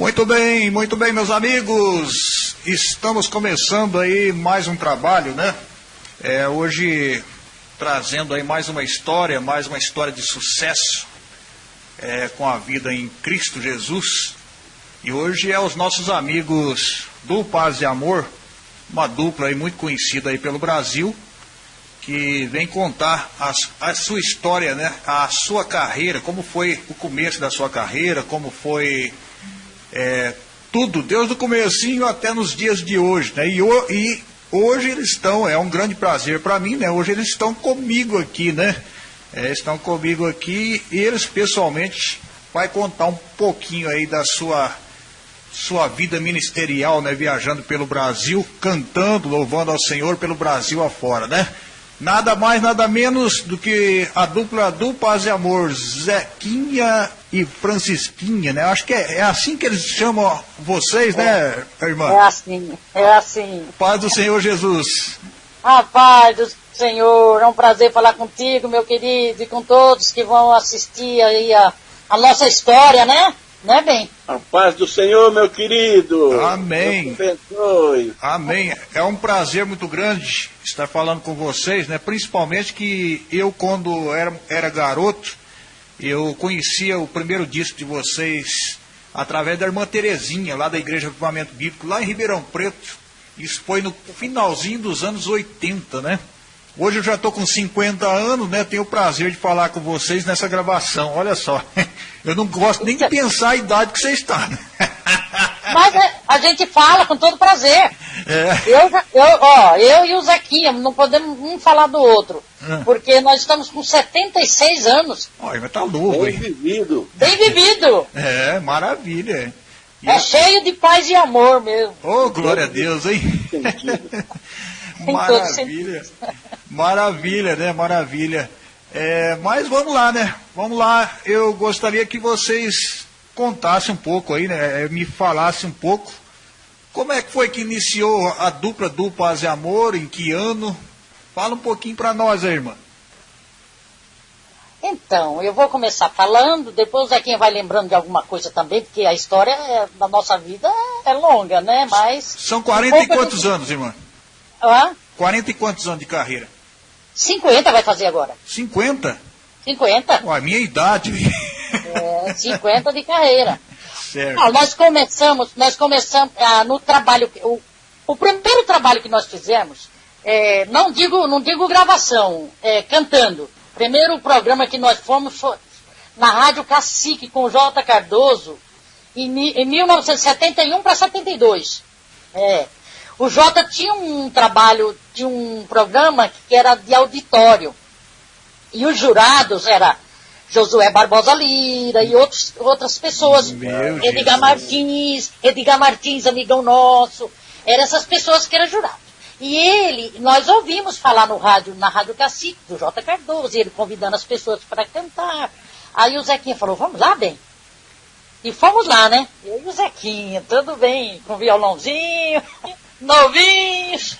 Muito bem, muito bem, meus amigos. Estamos começando aí mais um trabalho, né? É, hoje trazendo aí mais uma história, mais uma história de sucesso é, com a vida em Cristo Jesus. E hoje é os nossos amigos do Paz e Amor, uma dupla aí muito conhecida aí pelo Brasil, que vem contar a, a sua história, né? A sua carreira, como foi o começo da sua carreira, como foi é, tudo, desde o comecinho até nos dias de hoje, né? E, e hoje eles estão, é um grande prazer para mim, né? Hoje eles estão comigo aqui, né? É, estão comigo aqui e eles pessoalmente vai contar um pouquinho aí da sua sua vida ministerial, né, viajando pelo Brasil, cantando, louvando ao Senhor pelo Brasil afora, né? Nada mais, nada menos do que a dupla do Paz e Amor, Zequinha e Francisquinha, né? Acho que é, é assim que eles chamam vocês, né, é, irmã? É assim, é assim. Paz do Senhor Jesus. A paz do Senhor, é um prazer falar contigo, meu querido, e com todos que vão assistir aí a, a nossa história, né? Né, bem? A paz do Senhor, meu querido. Amém. Deus Amém. É um prazer muito grande estar falando com vocês, né? Principalmente que eu, quando era, era garoto, eu conhecia o primeiro disco de vocês através da irmã Terezinha, lá da Igreja do Avivamento Bíblico, lá em Ribeirão Preto. Isso foi no finalzinho dos anos 80, né? Hoje eu já estou com 50 anos, né? Tenho o prazer de falar com vocês nessa gravação. Olha só, eu não gosto nem de pensar a idade que você está. Né? Mas é, a gente fala com todo prazer. É. Eu, eu, ó, eu e o Zequinha não podemos um falar do outro. É. Porque nós estamos com 76 anos. Olha, mas tá novo, Bem vivido. Bem vivido. É, maravilha. E é cheio de paz e amor mesmo. Oh, glória a Deus, hein? Maravilha. Maravilha, né? Maravilha. É, mas vamos lá, né? Vamos lá. Eu gostaria que vocês contassem um pouco aí, né? É, me falassem um pouco. Como é que foi que iniciou a dupla do Paz e Amor? Em que ano? Fala um pouquinho para nós aí, irmã. Então, eu vou começar falando, depois o Zequinha vai lembrando de alguma coisa também, porque a história é, da nossa vida é longa, né? Mas. São 40 um e quantos anos, irmã? Hã? 40 e quantos anos de carreira? 50 vai fazer agora. 50? 50. Ué, minha idade. É, 50 de carreira. Certo. Ah, nós começamos, nós começamos ah, no trabalho, o, o primeiro trabalho que nós fizemos, é, não digo, não digo gravação, é, cantando. Primeiro programa que nós fomos foi na Rádio Cacique com o J. Cardoso, em, em 1971 para 72. É. O Jota tinha um trabalho, de um programa que era de auditório. E os jurados era Josué Barbosa Lira e outros, outras pessoas. Meu Edgar Jesus. Martins, Edgar Martins, amigão nosso. Eram essas pessoas que eram jurados. E ele, nós ouvimos falar no rádio, na Rádio Cacique, do J. Cardoso, ele convidando as pessoas para cantar. Aí o Zequinha falou, vamos lá, bem. E fomos lá, né? Eu e o Zequinha, tudo bem, com violãozinho novinhos.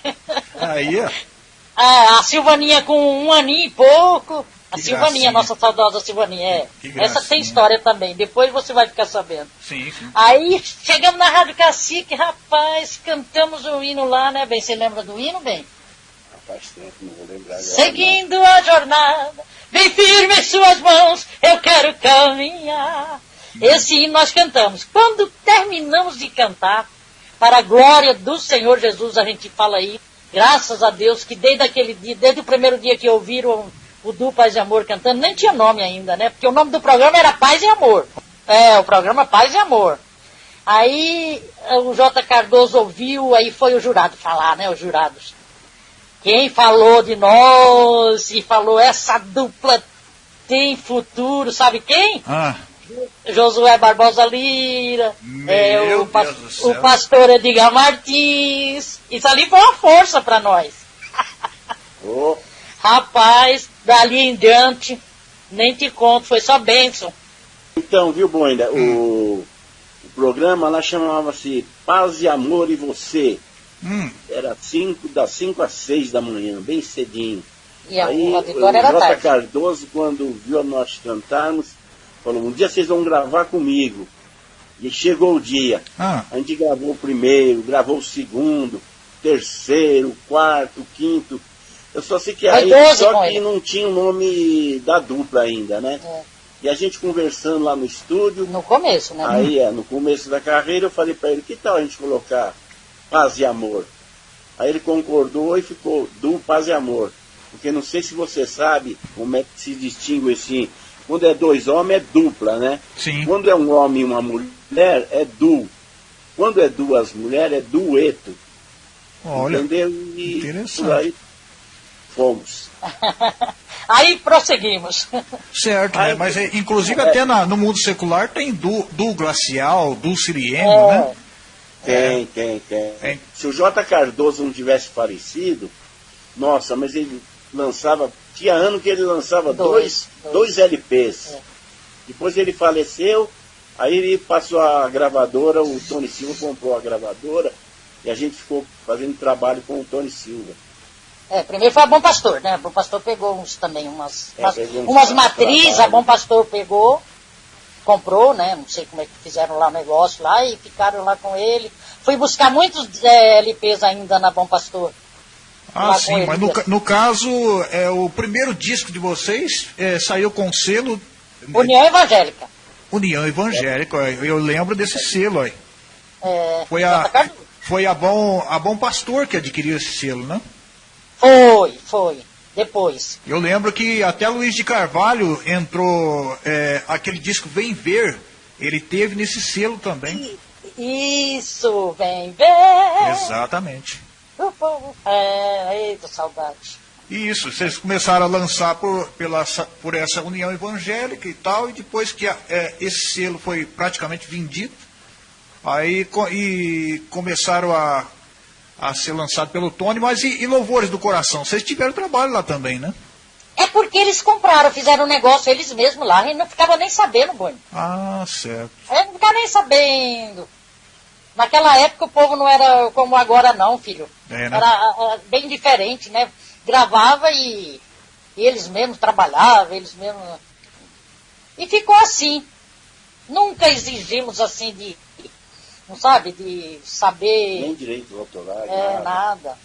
Aí, ó. Ah, a Silvaninha com um aninho e pouco. A Que Silvaninha, gracinha. nossa saudosa Silvaninha, é. Essa tem história também, depois você vai ficar sabendo. Sim, sim. Aí chegamos na Rádio Cacique, rapaz, cantamos o hino lá, né, bem? Você lembra do hino, bem? Faz tempo, não vou lembrar agora. Seguindo a jornada, bem firme em suas mãos, eu quero caminhar. Esse hino nós cantamos. Quando terminamos de cantar, para a glória do Senhor Jesus, a gente fala aí, graças a Deus, que desde aquele dia, desde o primeiro dia que ouviram o Du Paz e Amor cantando, nem tinha nome ainda, né? Porque o nome do programa era Paz e Amor. É, o programa Paz e Amor. Aí o J. Cardoso ouviu, aí foi o jurado falar, né? Os jurados. Quem falou de nós e falou essa dupla tem futuro, sabe quem? Ah, Josué Barbosa Lira, Meu é, o, pas- Deus do céu. o pastor Edgar Martins. Isso ali foi uma força para nós. Ô, Rapaz, dali em diante, nem te conto, foi só bênção. Então, viu, Boinda, Hum. o, o programa lá chamava-se Paz e Amor e Você. hum, Era cinco, das 5 às 6 da manhã, bem cedinho. E a, Aí o Jota tarde. Cardoso, quando viu nós cantarmos, falou, um dia vocês vão gravar comigo. E chegou o dia. Ah. A gente gravou o primeiro, gravou o segundo, terceiro, quarto, quinto. Eu só sei que aí, 12 só que ele. não tinha o nome da dupla ainda, né? É. E a gente conversando lá no estúdio, No começo, né? aí é, no começo da carreira eu falei pra ele, que tal a gente colocar paz e amor? Aí ele concordou e ficou do paz e amor. Porque não sei se você sabe como é que se distingue assim. Quando é dois homens é dupla, né? Sim. Quando é um homem e uma mulher é duo. Quando é duas mulheres é dueto. Olha, entendeu? E interessante. aí fomos. Aí prosseguimos. certo, né? Aí- Mas é, inclusive até na- no mundo secular tem du, du glacial, du sirieno, É. né? Tem, tem, tem. Tem. Se o J. Cardoso não tivesse falecido, nossa, mas ele lançava. Tinha ano que ele lançava dois, Dois, dois, dois. LPs. É. Depois ele faleceu, aí ele passou a gravadora, o Tony Silva comprou a gravadora e a gente ficou fazendo trabalho com o Tony Silva. É, primeiro foi a Bom Pastor, né? A Bom Pastor pegou uns também, umas, É, umas, umas matrizes, a Bom Pastor pegou, comprou, né? Não sei como é que fizeram lá o negócio lá e ficaram lá com ele. Fui buscar muitos é, LPs ainda na Bom Pastor. Ah, sim, mas no, no caso, é, o primeiro disco de vocês é, saiu com o selo né, União Evangélica. União Evangélica. Eu lembro desse selo aí. É, Foi a, foi a Bom, a Bom Pastor que adquiriu esse selo, né? Foi, foi. Depois. Eu lembro que até Luiz de Carvalho entrou, é, aquele disco Vem Ver, ele teve nesse selo também. Isso, vem ver. Exatamente. O povo. É, eita, saudade. Isso, vocês começaram a lançar por, pela, por essa União Evangélica e tal, e depois que a- é, esse selo foi praticamente vendido, aí e começaram a, a ser lançado pelo Tony, mas e, e Louvores do Coração? Vocês tiveram trabalho lá também, né? É porque eles compraram, fizeram um negócio eles mesmos lá, e não ficava nem sabendo, Boni. Ah, certo. É, não ficava nem sabendo. Naquela época o povo não era como agora não, filho. É, né? Era ah, bem diferente, né? Gravava e, e eles mesmos trabalhavam, eles mesmos. E ficou assim. Nunca exigimos assim de, não sabe, de saber Nem direitos autorais, é, nada. nada.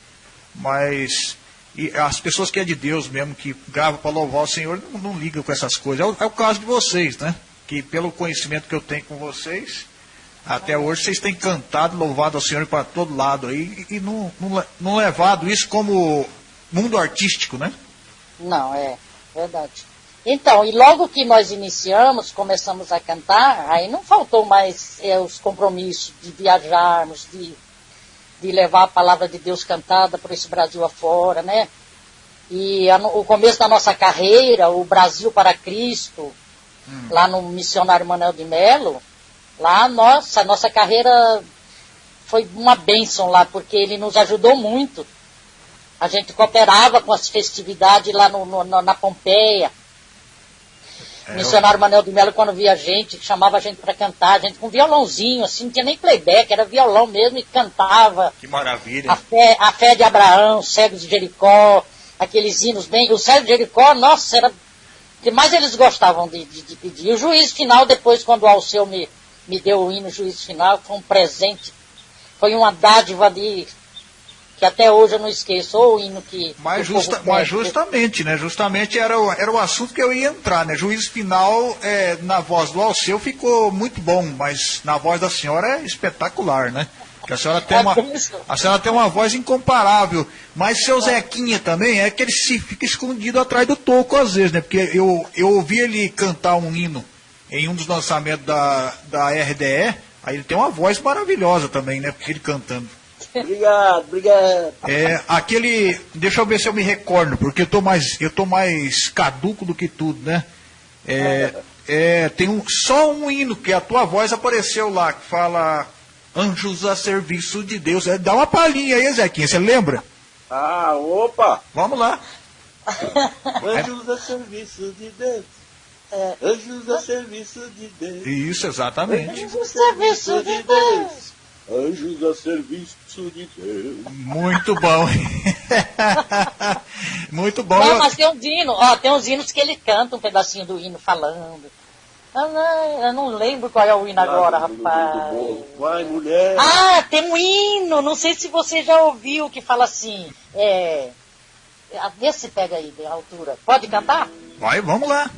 Mas e as pessoas que é de Deus mesmo, que gravam para louvar o Senhor, não, não ligam com essas coisas. É o, é o caso de vocês, né? Que pelo conhecimento que eu tenho com vocês, até hoje vocês têm cantado, louvado ao Senhor para todo lado aí, e, e não, não, não levado isso como mundo artístico, né? Não, é verdade. Então, e logo que nós iniciamos, começamos a cantar, aí não faltou mais é, os compromissos de viajarmos, de, de levar a palavra de Deus cantada por esse Brasil afora, né? E a o começo da nossa carreira, o Brasil para Cristo, lá no missionário Manuel de Melo, lá, nossa, a nossa carreira foi uma bênção lá, porque ele nos ajudou muito. A gente cooperava com as festividades lá no, no- na Pompeia. É, O missionário Manuel de Melo, quando via gente, chamava a gente para cantar, a gente com violãozinho, assim, não tinha nem playback, era violão mesmo e cantava. Que maravilha. A fé, a fé de Abraão, cegos de Jericó, aqueles hinos bem. O cego de Jericó, nossa, era. O que mais eles gostavam de, de, de pedir. O juiz final, depois, quando o Alceu me, me deu o hino juiz final, foi um presente. Foi uma dádiva de. Que até hoje eu não esqueço. Ou o hino que. Mas, justa- mas justamente, né? Justamente era o, era o assunto que eu ia entrar, né? Juiz final, é, na voz do Alceu ficou muito bom, mas na voz da senhora é espetacular, né? Que a senhora tem É uma, a senhora tem uma voz incomparável. Mas seu Zequinha também é que ele se fica escondido atrás do toco às vezes, né? Porque eu, eu ouvi ele cantar um hino em um dos lançamentos da, da RDE, aí ele tem uma voz maravilhosa também, né? Ele cantando. Obrigado, obrigado. É, aquele. Deixa eu ver se eu me recordo, porque eu tô mais, eu tô mais caduco do que tudo, né? É, é, tem um, só um hino que a tua voz apareceu lá, que fala Anjos a serviço de Deus. É, dá uma palhinha aí, Zequinha, você lembra? Ah, opa! Vamos lá. Anjos a serviço de Deus. Anjos a serviço de Deus. Isso, exatamente. Anjos a serviço de Deus. Anjos a serviço de Deus. Muito bom. Muito bom. Não, mas tem uns hinos, ó, tem uns hinos que ele canta um pedacinho do hino falando. Eu não, eu não lembro qual é o hino agora, rapaz. Vai, mulher. Ah, tem um hino, não sei se você já ouviu, que fala assim, é... Vê se pega aí, de altura. Pode cantar? Vai, vamos lá.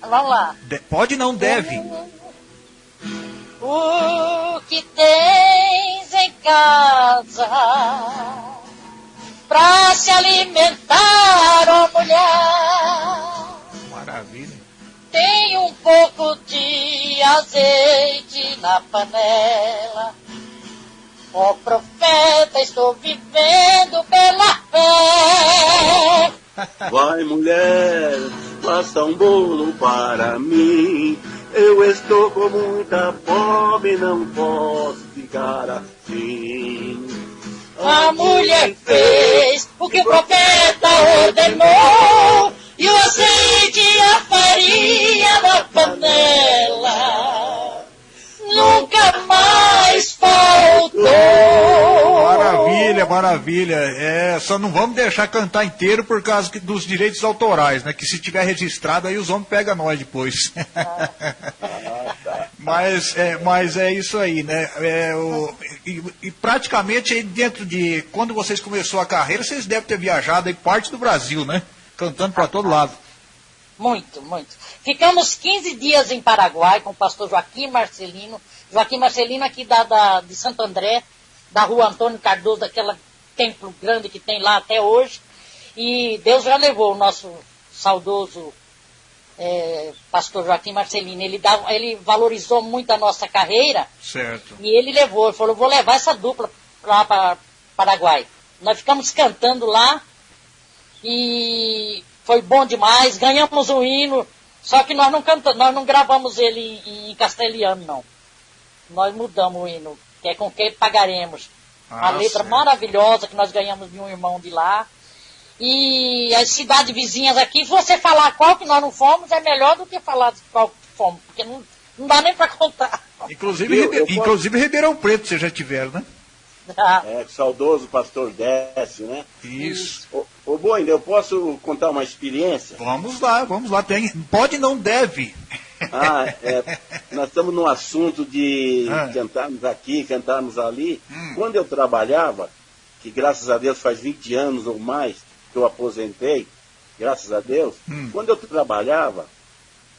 Vamos lá. De- pode não deve. O que tens em casa pra se alimentar, ó mulher? Maravilha. Tem um pouco de azeite na panela. Ó profeta, estou vivendo pela fé. Vai, mulher, faça um bolo para mim. Eu estou com muita fome, não posso ficar assim. A mulher fez o que o profeta ordenou. E o azeite e a farinha na panela. Nunca mais faltou. Maravilha. É, só não vamos deixar cantar inteiro por causa que- dos direitos autorais, né? Que se tiver registrado aí os homens pegam nós depois. mas, é, mas é isso aí, né? É, o- e, e praticamente dentro de quando vocês começou a carreira, vocês devem ter viajado aí parte do Brasil, né? Cantando para todo lado. Muito, muito. Ficamos 15 dias em Paraguai com o pastor Joaquim Marcelino. Joaquim Marcelino aqui da, da- de Santo André, da rua Antônio Cardoso, daquele templo grande que tem lá até hoje. E Deus já levou o nosso saudoso eh, pastor Joaquim Marcelino. Ele, ele valorizou muito a nossa carreira Certo. e ele levou, ele falou, vou levar essa dupla lá para Paraguai. Nós ficamos cantando lá e foi bom demais, ganhamos um hino, só que nós não cantamos, nós não gravamos ele em, em castelhano, não. Nós mudamos o hino, que é com quem pagaremos. Ah, a letra certo. maravilhosa que nós ganhamos de um irmão de lá. E as cidades vizinhas aqui, se você falar qual que nós não fomos, é melhor do que falar de qual que fomos, porque não, não dá nem para contar. Inclusive, Eu- eu posso- inclusive Ribeirão Preto vocês já tiveram, né? É, saudoso pastor Décio, né? Isso. Ô, ô Boina, eu posso contar uma experiência? Vamos lá, vamos lá. Tem, pode não deve. Ah, é, nós estamos no assunto de Ah. cantarmos aqui, cantarmos ali. Hum. Quando eu trabalhava, que graças a Deus faz 20 anos ou mais que eu aposentei, graças a Deus, Hum. quando eu trabalhava,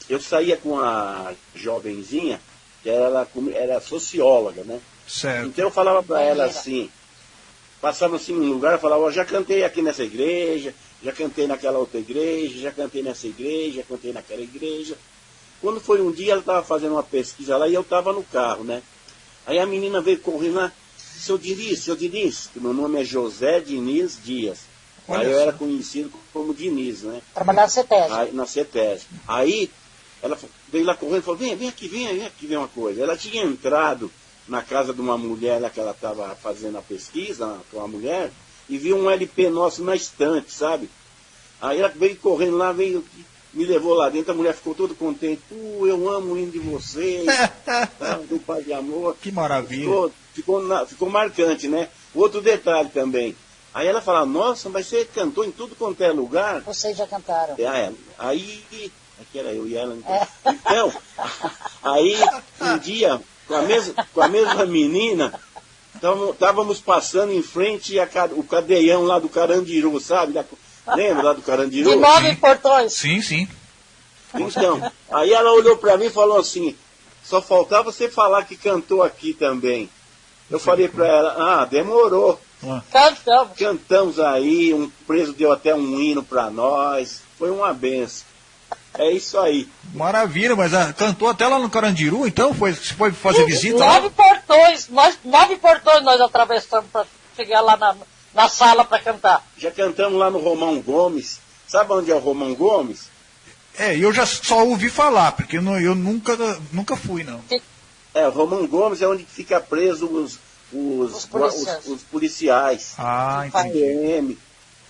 eu saía com a jovenzinha, que com- era socióloga, né? Certo. Então eu falava para ela assim, passava assim num lugar, eu falava, ó, já cantei aqui nessa igreja, já cantei naquela outra igreja, já cantei nessa igreja, já cantei naquela igreja. Quando foi um dia, ela estava fazendo uma pesquisa lá e eu estava no carro, né? Aí a menina veio correndo lá, seu Diniz, seu Diniz, que meu nome é José Diniz Dias. Olha Aí eu só. era conhecido como Diniz, né? Trabalhar na CETES. Aí, na CETES. Aí ela veio lá correndo e falou, vem, vem aqui, vem, vem aqui ver uma coisa. Ela tinha entrado na casa de uma mulher lá que ela estava fazendo a pesquisa com a mulher e viu um LP nosso na estante, sabe? Aí ela veio correndo lá, veio, me levou lá dentro, a mulher ficou toda contente. Pô, eu amo o hino de vocês, tá, do Pai de Amor. Que maravilha. Ficou, ficou, na- ficou marcante, né? Outro detalhe também. Aí ela fala, nossa, mas você cantou em tudo quanto é lugar. Vocês já cantaram. É, é. Aí, aqui era eu e ela. Então, então aí um dia, com a mesma, com a mesma menina, estávamos passando em frente a, ca- o cadeião lá do Carandiru, sabe? Da- lembra lá do Carandiru? De nove portões. Sim, sim. Então, aí ela olhou para mim e falou assim, só faltava você falar que cantou aqui também. Eu falei para ela, ah, demorou. Cantamos. Cantamos aí, um preso deu até um hino para nós. Foi uma benção. É isso aí. Maravilha, mas ah, cantou até lá no Carandiru, então? Foi, você foi fazer visita lá? Nove portões. Nós, nove portões nós atravessamos para chegar lá na, na sala para cantar. Já cantamos lá no Romão Gomes. Sabe onde é o Romão Gomes? É, eu já só ouvi falar, porque eu, não- eu nunca, nunca fui, não. É, o Romão Gomes é onde fica preso os, os, Os policiais. os- os policiais. Ah, entendi. PM.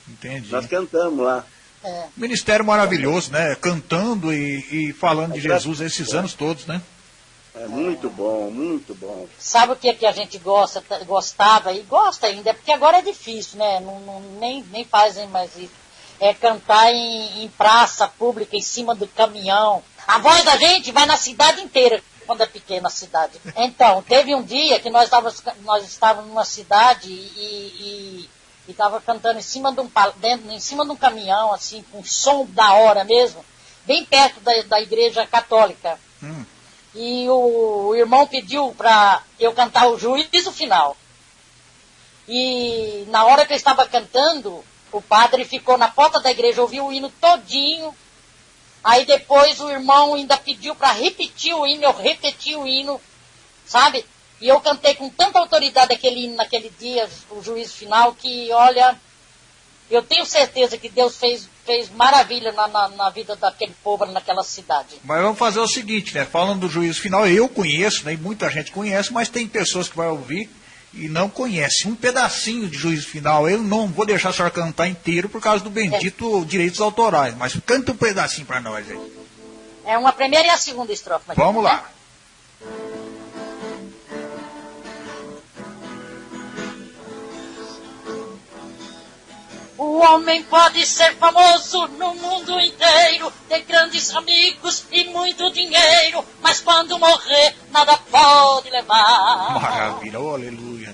entendi. Nós cantamos lá. É. Ministério maravilhoso, né? Cantando e, e falando de Jesus esses anos todos, né? É muito bom, muito bom. Sabe o que, que a gente gosta, gostava e gosta ainda, porque agora é difícil, né? Não, não- nem, nem fazem mais isso. É cantar em, em praça pública, em cima do caminhão. A voz da gente vai na cidade inteira, quando é pequena a cidade. Então, teve um dia que nós estávamos, nós estávamos numa cidade e estava cantando em cima, de um, dentro, em cima de um caminhão, assim, com som da hora mesmo, bem perto da, da igreja católica. Hum. E o, irmão pediu para eu cantar o juízo final. E na hora que eu estava cantando, o padre ficou na porta da igreja, ouviu o hino todinho. Aí depois o irmão ainda pediu para repetir o hino, eu repeti o hino, sabe? E eu cantei com tanta autoridade aquele hino naquele dia, o juízo final, que olha, eu tenho certeza que Deus fez, fez maravilha na, na, na, vida daquele povo naquela cidade. Mas vamos fazer o seguinte, né? Falando do juízo final, eu conheço, né? muita gente conhece, mas tem pessoas que vai ouvir e não conhece um pedacinho de juízo final. Eu não vou deixar a senhora cantar inteiro por causa do bendito é. direitos autorais, mas canta um pedacinho para nós aí. É uma primeira e a segunda estrofe. Vamos lá. O homem pode ser famoso no mundo inteiro, ter grandes amigos e muito dinheiro, mas quando morrer, nada pode levar. Maravilha, oh, aleluia.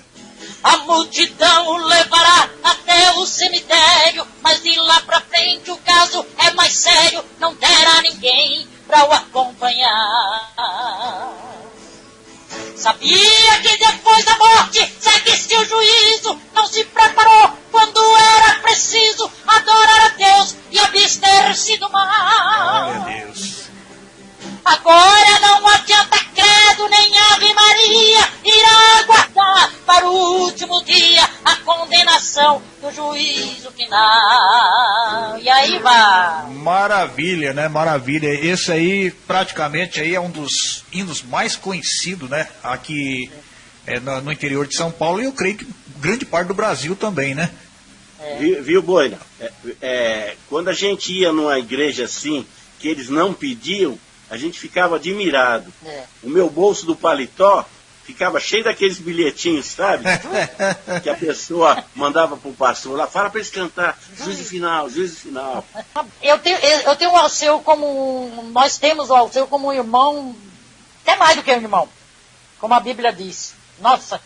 A multidão o levará até o cemitério, mas de lá pra frente o caso é mais sério, não terá ninguém pra o acompanhar. Sabia que depois da morte segue-se o juízo, não se preparou quando era preciso adorar a Deus e abster-se do mal. Glória Deus. Agora não adianta credo nem Ave Maria, irá aguardar para o último dia a condenação do juízo final. E aí vai. Maravilha, né? Maravilha. Esse aí praticamente aí é um dos hinos mais conhecidos, né? Aqui é, no, no, interior de São Paulo e eu creio que grande parte do Brasil também, né? É. Viu, viu Boina? É, é, quando a gente ia numa igreja assim, que eles não pediam, a gente ficava admirado. É. O meu bolso do paletó ficava cheio daqueles bilhetinhos, sabe? que a pessoa mandava pro pastor lá, fala para eles cantar, juízo final, juízo final. Eu tenho, eu tenho o Alceu como, nós temos o Alceu como um irmão, até mais do que um irmão, como a Bíblia diz. Nossa,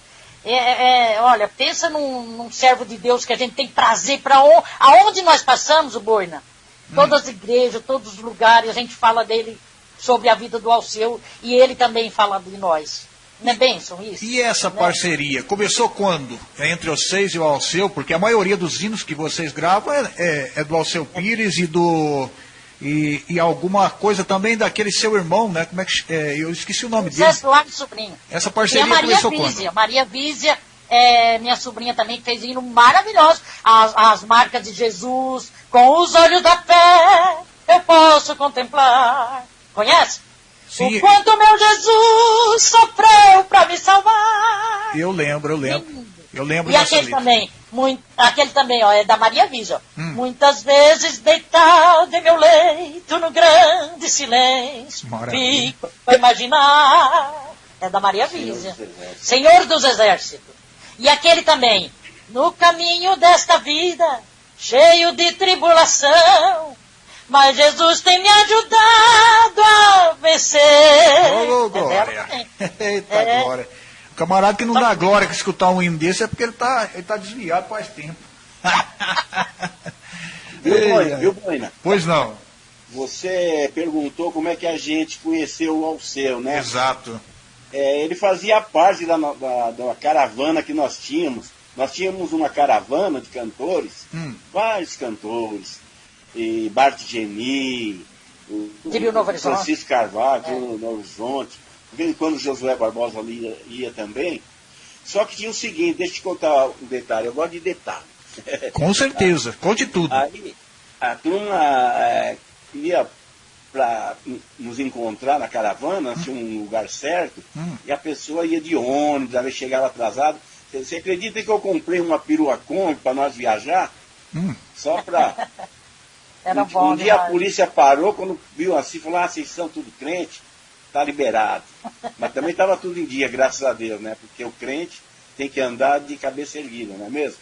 é, é, é olha, pensa num, num, servo de Deus que a gente tem prazer para on, aonde nós passamos, o Boina. Todas hum. as igrejas, todos os lugares, a gente fala dele sobre a vida do Alceu e ele também fala de nós. Não é bênção isso? E essa né? parceria, começou quando? É entre vocês e o Alceu? Porque a maioria dos hinos que vocês gravam é, é, é do Alceu Pires e do... E, e, alguma coisa também daquele seu irmão, né? Como é que é, eu esqueci o nome dele. Eduardo Sobrinho. Essa parceria e a Maria começou Vízia. quando? Maria Vízia, é, minha sobrinha também fez hino maravilhoso. As, as marcas de Jesus, com os olhos da fé, eu posso contemplar Conhece? Sim. O quanto meu Jesus sofreu para me salvar. Eu lembro, eu lembro. Eu lembro E aquele letra. também, muito, aquele também, ó, é da Maria Viso. Hum. Muitas vezes deitado em meu leito no grande silêncio. Maravilha. Fico a imaginar. É da Maria Viso. Senhor dos Exércitos. E aquele também, no caminho desta vida, cheio de tribulação, mas Jesus tem me ajudado a vencer. Ô, oh, glória. Eita, é. glória. O camarada que não dá glória que escutar um hino desse é porque ele está ele tá desviado faz tempo. viu, Boina? Viu, Boina? Pois não. Você perguntou como é que a gente conheceu o Alceu, né? Exato. É, ele fazia parte da, da, da, caravana que nós tínhamos. Nós tínhamos uma caravana de cantores, hum. vários cantores e Bart Geni, o, o Francisco Carvalho, é. o Novo Horizonte, de vez em quando o Josué Barbosa ali ia, ia, também. Só que tinha o seguinte, deixa eu te contar um detalhe, eu gosto de detalhe. Com certeza, conte tudo. Aí a turma é, ia para nos encontrar na caravana, hum. tinha um lugar certo, hum. e a pessoa ia de ônibus, às vezes chegava atrasado. Você acredita que eu comprei uma perua Kombi para nós viajar? Hum. Só para Era um, bom um dia a polícia parou, quando viu assim, falou, ah, vocês são tudo crente, tá liberado. Mas também estava tudo em dia, graças a Deus, né? Porque o crente tem que andar de cabeça erguida, não é mesmo?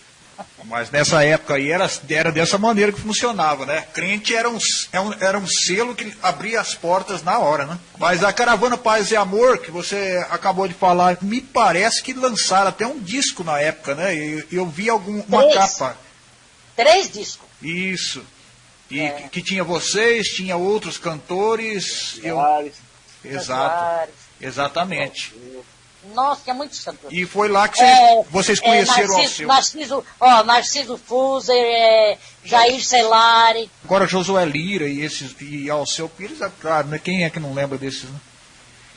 Mas nessa época aí era, era dessa maneira que funcionava, né? Crente era um, é era um selo que abria as portas na hora, né? Mas a Caravana Paz e Amor, que você acabou de falar, me parece que lançaram até um disco na época, né? E eu vi algum, uma Três. capa. Três discos. Isso. E É. que, que tinha vocês, tinha outros cantores. Eu, Soares, exato. Jaguares. Exatamente. Nossa, tinha muitos cantores. E foi lá que vocês, É, vocês é, conheceram o Narciso, Alceu. Narciso, ó, Narciso Fuser, é, Jair Celari. Agora Josué Lira e esses e Alceu Pires, é claro, né? Quem é que não lembra desses, né?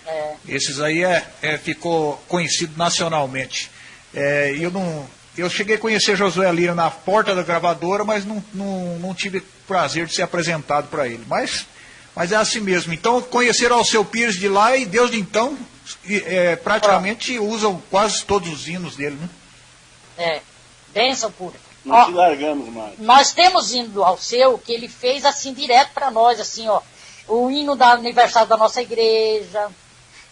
É, Esses aí é, é, ficou conhecido nacionalmente. É, eu não, eu cheguei a conhecer Josué Lira na porta da gravadora, mas não, não, não tive prazer de ser apresentado para ele. Mas, mas é assim mesmo. Então conheceram Alceu Pires de lá e desde então é, praticamente usam quase todos os hinos dele, né? é, bênção pura. não Ó, te largamos mais. nós temos hino ao seu que ele fez assim direto para nós, assim, ó. O hino da aniversário da nossa igreja,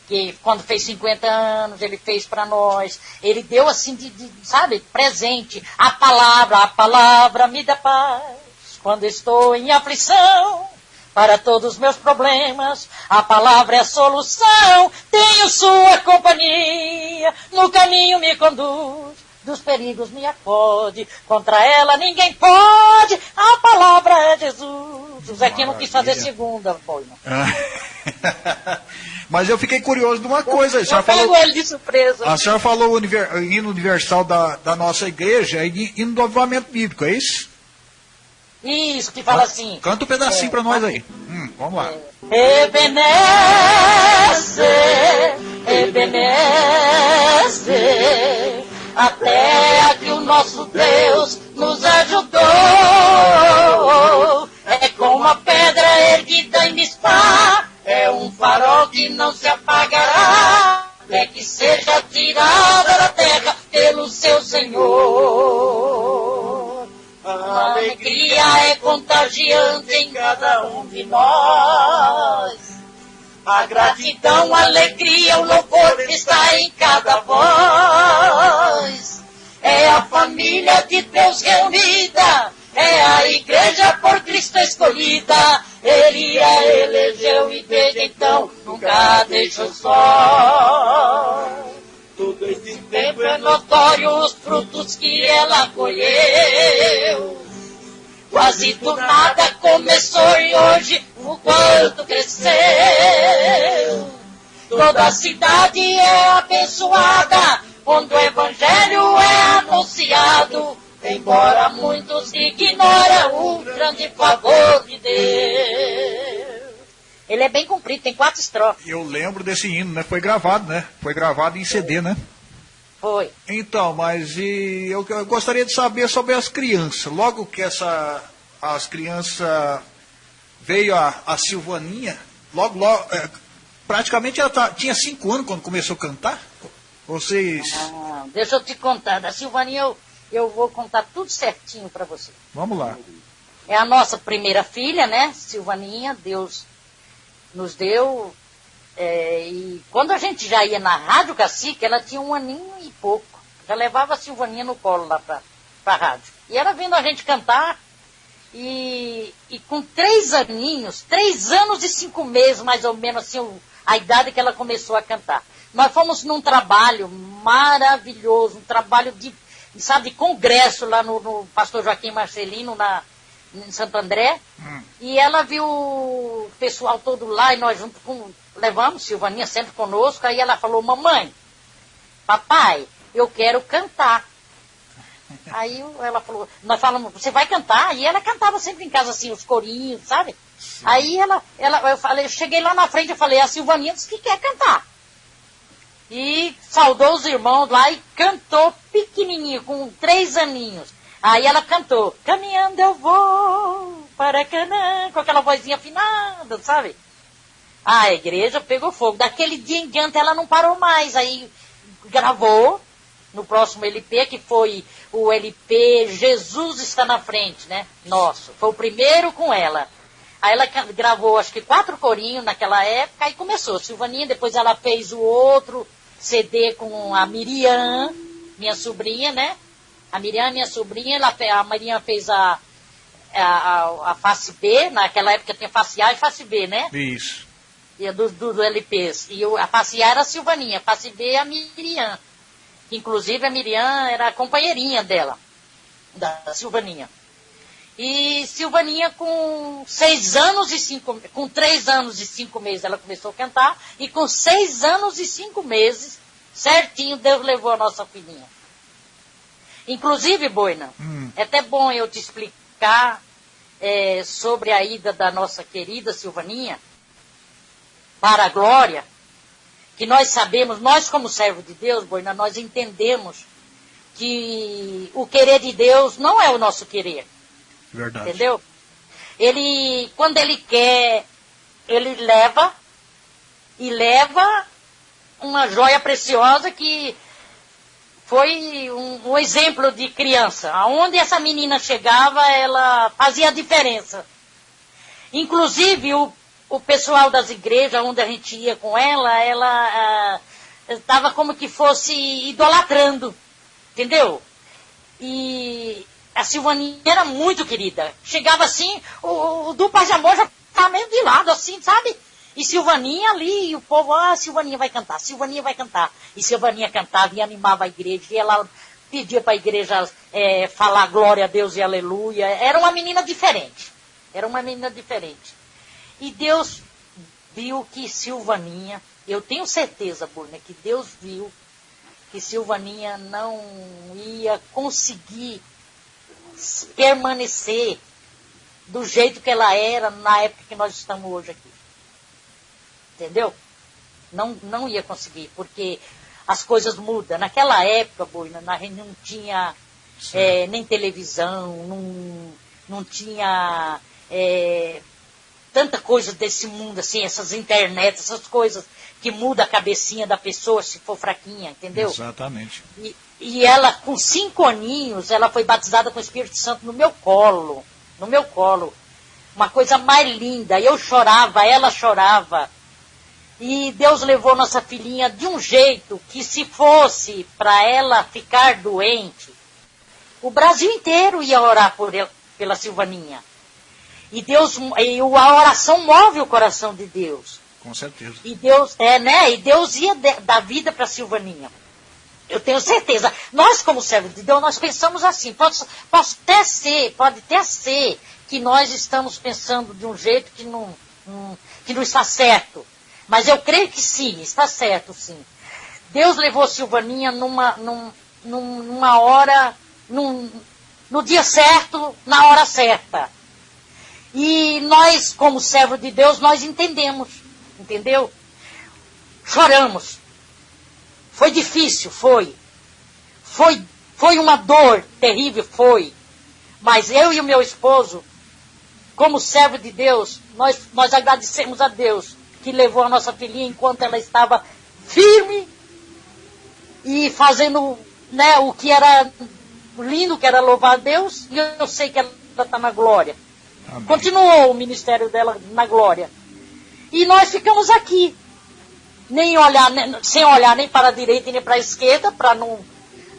que quando fez 50 anos, ele fez para nós. Ele deu assim, de, de, sabe, presente. A palavra, a palavra me dá paz. Quando estou em aflição, para todos os meus problemas, a palavra é a solução. Tenho sua companhia, no caminho me conduz dos perigos me acode, contra ela ninguém pode, a palavra é Jesus. O Zequinha não quis fazer segunda, foi, não. Mas eu fiquei curioso de uma coisa. A senhora falou, ele de surpresa. a senhora falou o hino universal da, da nossa igreja, é hino do avivamento bíblico, é isso? Isso, que fala assim. Canta um pedacinho É, para nós aí. Hum, vamos lá. Ebeneze, Ebeneze, até aqui o nosso Deus nos ajudou. É como a pedra erguida em Mispá, é um farol que não se apagará, até que seja tirada da terra pelo seu Senhor. A alegria é contagiante em cada um de nós. A gratidão, a alegria, o louvor está em cada voz. É a família de Deus reunida, é a igreja por Cristo escolhida. Ele a elegeu e desde então nunca deixou só. Todo esse Tempo é notório os frutos que ela colheu. Quase do nada começou e hoje o quanto cresceu. Toda a cidade é abençoada quando o evangelho é anunciado. Embora muitos ignoram o grande favor de Deus. Ele é bem comprido, tem quatro estrofes. Eu lembro desse hino, né? Foi gravado, né? Foi gravado em CD, né? Foi. Então, mas e eu, eu gostaria de saber sobre as crianças. Logo que essa as crianças veio a, a Silvaninha, logo, logo é, praticamente ela tá- tinha cinco anos quando começou a cantar. Vocês, Ah, deixa eu te contar. Da Silvaninha eu, eu vou contar tudo certinho para você. vamos lá. É a nossa primeira filha, né? Silvaninha, Deus nos deu. é, e quando a gente já ia na Rádio Cacique, ela tinha um aninho e pouco. Já levava a Silvaninha no colo lá pra, pra rádio. E ela vindo a gente cantar. E, e com três aninhos, três anos e cinco meses, mais ou menos, assim, a idade que ela começou a cantar. Nós fomos num trabalho maravilhoso, um trabalho de, sabe, de congresso lá no, no Pastor Joaquim Marcelino, na, em Santo André. E ela viu o pessoal todo lá e nós junto com. Levamos, Silvaninha sempre conosco. Aí ela falou: Mamãe, papai, eu quero cantar. Aí ela falou, nós falamos, você vai cantar? E ela cantava sempre em casa assim, os corinhos, sabe? Aí ela, ela, eu falei, eu cheguei lá na frente, eu falei, a Silvaninha disse que quer cantar. E saudou os irmãos lá e cantou pequenininho, com três aninhos. Aí ela cantou, caminhando eu vou para Canaã, com aquela vozinha afinada, sabe? A igreja pegou fogo. Daquele dia em diante ela não parou mais. Aí gravou no próximo LP, que foi o LP Jesus está na frente, né? Nosso. Foi o primeiro com ela. Aí ela gravou acho que quatro corinhos naquela época e começou. Silvaninha, depois ela fez o outro CD com a Miriam, minha sobrinha, né? A Miriam, minha sobrinha, ela, a Miriam fez a, a, a, face B, naquela época tinha face A e face B, né? Isso. E do, do, do LPs. E a face A era a Silvaninha, a face B é a Miriam. Inclusive a Miriam era a companheirinha dela, da Silvaninha. E Silvaninha com seis anos e cinco, com três anos e cinco meses ela começou a cantar, e com seis anos e cinco meses, certinho, Deus levou a nossa filhinha. Inclusive, Boina, hum. é até bom eu te explicar é, sobre a ida da nossa querida Silvaninha para a glória, que nós sabemos, nós como servo de Deus, Boina, nós entendemos que o querer de Deus não é o nosso querer. Verdade. Entendeu? Ele, quando ele quer, ele leva e leva uma joia preciosa que foi um, um, exemplo de criança. Aonde essa menina chegava, ela fazia a diferença. Inclusive, o, o pessoal das igrejas onde a gente ia com ela, ela estava ah, como que fosse idolatrando. Entendeu? E a Silvaninha era muito querida. Chegava assim, o, o dupla de amor já estava meio de lado, assim, sabe? E Silvaninha ali, e o povo, ah, Silvaninha vai cantar, Silvaninha vai cantar. E Silvaninha cantava e animava a igreja, e ela pedia para a igreja é, falar glória a Deus e aleluia. Era uma menina diferente. Era uma menina diferente. E Deus viu que Silvaninha, eu tenho certeza, Burna, que Deus viu que Silvaninha não ia conseguir permanecer do jeito que ela era na época que nós estamos hoje aqui. Entendeu? Não, não ia conseguir, porque as coisas mudam. Naquela época, Boina, a gente não tinha é, nem televisão, não, não tinha é, tanta coisa desse mundo, assim, essas internet, essas coisas que muda a cabecinha da pessoa se for fraquinha, entendeu? Exatamente. E, e ela, com cinco aninhos, ela foi batizada com o Espírito Santo no meu colo. No meu colo. Uma coisa mais linda. Eu chorava, ela chorava. E Deus levou nossa filhinha de um jeito que se fosse para ela ficar doente, o Brasil inteiro ia orar por ela, pela Silvaninha. E Deus, e a oração move o coração de Deus. Com certeza. E Deus, é, né? E Deus ia dar vida para Silvaninha. Eu tenho certeza. Nós, como servos de Deus, nós pensamos assim. Pode, até ser, pode até ser que nós estamos pensando de um jeito que não, que não está certo. Mas eu creio que sim, está certo, sim. Deus levou Silvaninha numa, num, numa hora, num, no dia certo, na hora certa. E nós, como servo de Deus, nós entendemos, entendeu? Choramos, foi difícil, foi. Foi, foi uma dor terrível, foi. Mas eu e o meu esposo, como servo de Deus, nós, nós agradecemos a Deus que levou a nossa filhinha enquanto ela estava firme e fazendo né, o que era lindo, que era louvar a Deus, e eu sei que ela está na glória. Amém. Continuou o ministério dela na glória. E nós ficamos aqui, nem olhar, nem, sem olhar nem para a direita nem para a esquerda, para não,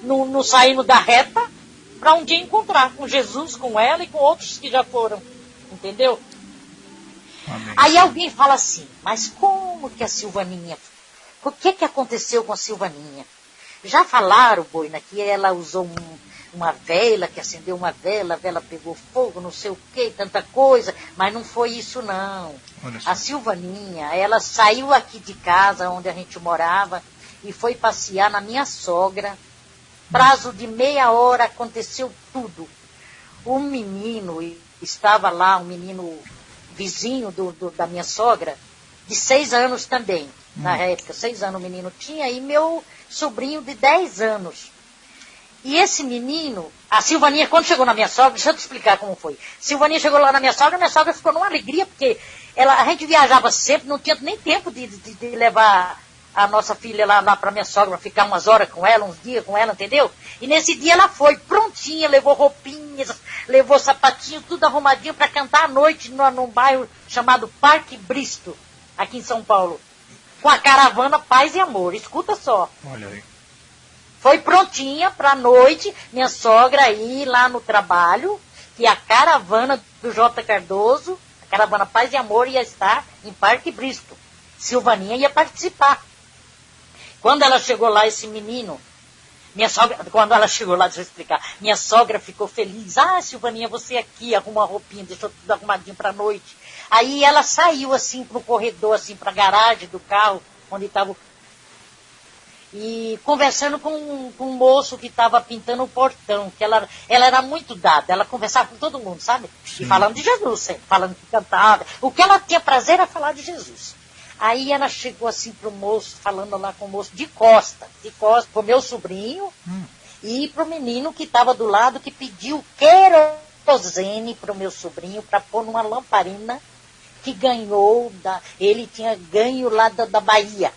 não, não sairmos da reta, para um dia encontrar com Jesus, com ela e com outros que já foram. Entendeu? Amém. Aí alguém fala assim, mas como que a Silvaninha, o que que aconteceu com a Silvaninha? Já falaram, Boina, que ela usou um, uma vela, que acendeu uma vela, a vela pegou fogo, não sei o que, tanta coisa, mas não foi isso não. A Silvaninha, ela saiu aqui de casa onde a gente morava e foi passear na minha sogra. Prazo de meia hora aconteceu tudo. O menino estava lá, um menino vizinho do, do, da minha sogra, de seis anos também, hum. na época, seis anos o menino tinha, e meu sobrinho de dez anos. E esse menino, a Silvaninha, quando chegou na minha sogra, deixa eu te explicar como foi. Silvaninha chegou lá na minha sogra, minha sogra ficou numa alegria, porque ela, a gente viajava sempre, não tinha nem tempo de, de, de levar a nossa filha lá, lá para minha sogra, ficar umas horas com ela, uns dias com ela, entendeu? E nesse dia ela foi prontinha, levou roupinhas, levou sapatinho, tudo arrumadinho para cantar à noite no, num bairro chamado Parque Bristo, aqui em São Paulo. Com a caravana Paz e Amor. Escuta só. Olha aí. Foi prontinha para a noite, minha sogra ir lá no trabalho, que a caravana do J. Cardoso, a caravana Paz e Amor, ia estar em Parque Bristo. Silvaninha ia participar. Quando ela chegou lá, esse menino, minha sogra, quando ela chegou lá, deixa eu explicar, minha sogra ficou feliz. Ah, Silvaninha, você aqui, arruma uma roupinha, deixou tudo arrumadinho para a noite. Aí ela saiu assim pro corredor, assim, para a garagem do carro, onde estava e conversando com, com um moço que estava pintando o portão, que ela, ela era muito dada, ela conversava com todo mundo, sabe? Sim. E falando de Jesus, sempre, falando que cantava. O que ela tinha prazer era falar de Jesus. Aí ela chegou assim pro moço, falando lá com o moço, de costa, de costa, pro meu sobrinho hum. e pro menino que estava do lado, que pediu querosene pro meu sobrinho para pôr numa lamparina que ganhou, da, ele tinha ganho lá da, da Bahia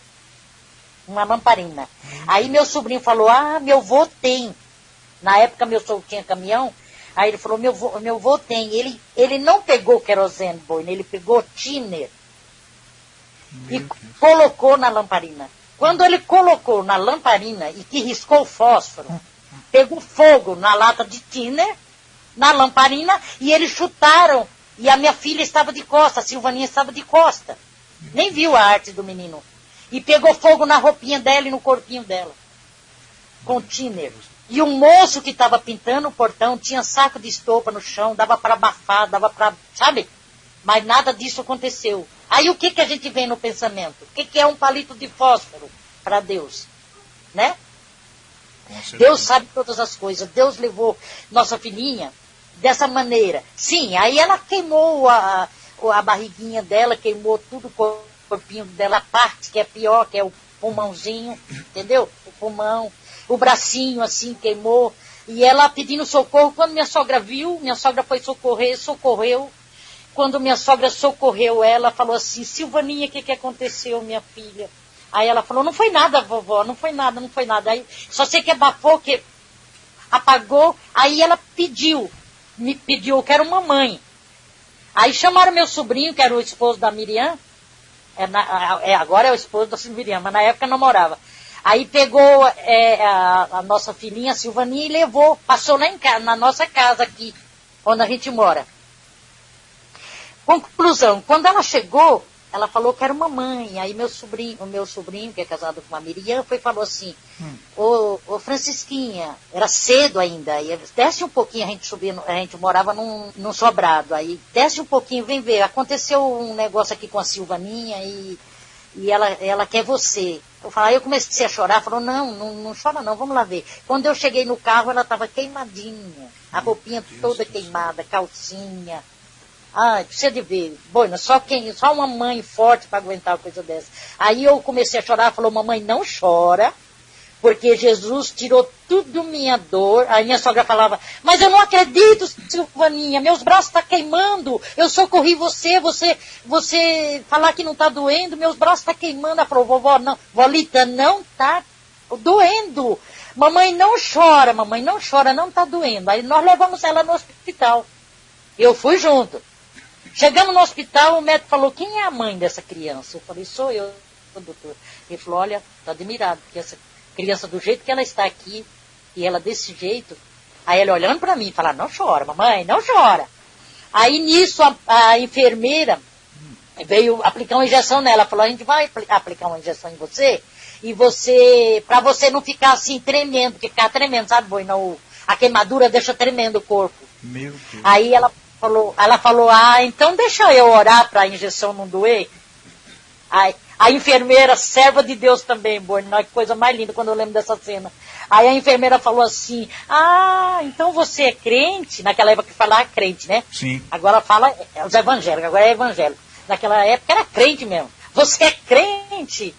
uma lamparina. Aí meu sobrinho falou, ah, meu vô tem. Na época meu sogro tinha caminhão, aí ele falou, meu vô, meu vô tem. Ele, ele não pegou querosene boina, ele pegou tiner e Deus. colocou na lamparina. Quando ele colocou na lamparina e que riscou o fósforo, pegou fogo na lata de tiner, na lamparina, e eles chutaram. E a minha filha estava de costa, a Silvaninha estava de costa. Nem viu a arte do menino e pegou fogo na roupinha dela e no corpinho dela. Com tiner. E o moço que estava pintando o portão tinha saco de estopa no chão, dava para abafar, dava para. Sabe? Mas nada disso aconteceu. Aí o que, que a gente vê no pensamento? O que, que é um palito de fósforo para Deus? Né? Deus sabe todas as coisas. Deus levou nossa filhinha dessa maneira. Sim, aí ela queimou a, a barriguinha dela, queimou tudo corpinho dela, parte que é pior, que é o pulmãozinho, entendeu? O pulmão, o bracinho assim queimou. E ela pedindo socorro. Quando minha sogra viu, minha sogra foi socorrer, socorreu. Quando minha sogra socorreu ela, falou assim, Silvaninha, o que, que aconteceu, minha filha? Aí ela falou, não foi nada, vovó, não foi nada, não foi nada. Aí só sei que abafou, que apagou. Aí ela pediu, me pediu, eu quero mamãe. Aí chamaram meu sobrinho, que era o esposo da Miriam, é, na, é, agora é o esposo da Silvia, mas na época não morava. Aí pegou é, a, a, nossa filhinha Silvaninha e levou, passou lá em casa, na nossa casa aqui, onde a gente mora. Conclusão, quando ela chegou, ela falou que era uma mãe. Aí meu sobrinho, o meu sobrinho, que é casado com a Miriam, foi e falou assim, hum. ô, ô Francisquinha, era cedo ainda, e desce um pouquinho, a gente subia, a gente morava num, num sobrado, aí desce um pouquinho, vem ver, aconteceu um negócio aqui com a Silvaninha e, e ela, ela quer você. Eu falei, eu comecei a chorar, falou, não, não, não chora não, vamos lá ver. Quando eu cheguei no carro, ela estava queimadinha, a roupinha toda queimada, calcinha, Ai, precisa de ver. Boina, só quem, só uma mãe forte para aguentar uma coisa dessa. Aí eu comecei a chorar, falou, mamãe, não chora, porque Jesus tirou tudo minha dor. Aí minha sogra falava, mas eu não acredito, Silvaninha, meus braços estão tá queimando, eu socorri você, você, você falar que não está doendo, meus braços estão tá queimando. Ela falou, vovó, não, Volita, não está doendo. Mamãe não chora, mamãe não chora, não está doendo. Aí nós levamos ela no hospital. Eu fui junto. Chegamos no hospital, o médico falou, quem é a mãe dessa criança? Eu falei, sou eu, doutor. Ele falou, olha, estou admirado, porque essa criança, do jeito que ela está aqui, e ela desse jeito, aí ele olhando para mim, falar, não chora, mamãe, não chora. Aí nisso a, a, enfermeira veio aplicar uma injeção nela, falou, a gente vai aplicar uma injeção em você, e você, para você não ficar assim tremendo, porque ficar tremendo, sabe, boi, não, a queimadura deixa tremendo o corpo. Meu Deus. Aí ela falou, ela falou, ah, então deixa eu orar para a injeção não doer. Aí, a enfermeira, serva de Deus também, Borno, que coisa mais linda quando eu lembro dessa cena. Aí a enfermeira falou assim, ah, então você é crente? Naquela época que falava crente, né? Sim. Agora fala é os evangélicos, agora é evangélico. Naquela época era crente mesmo. Você é crente?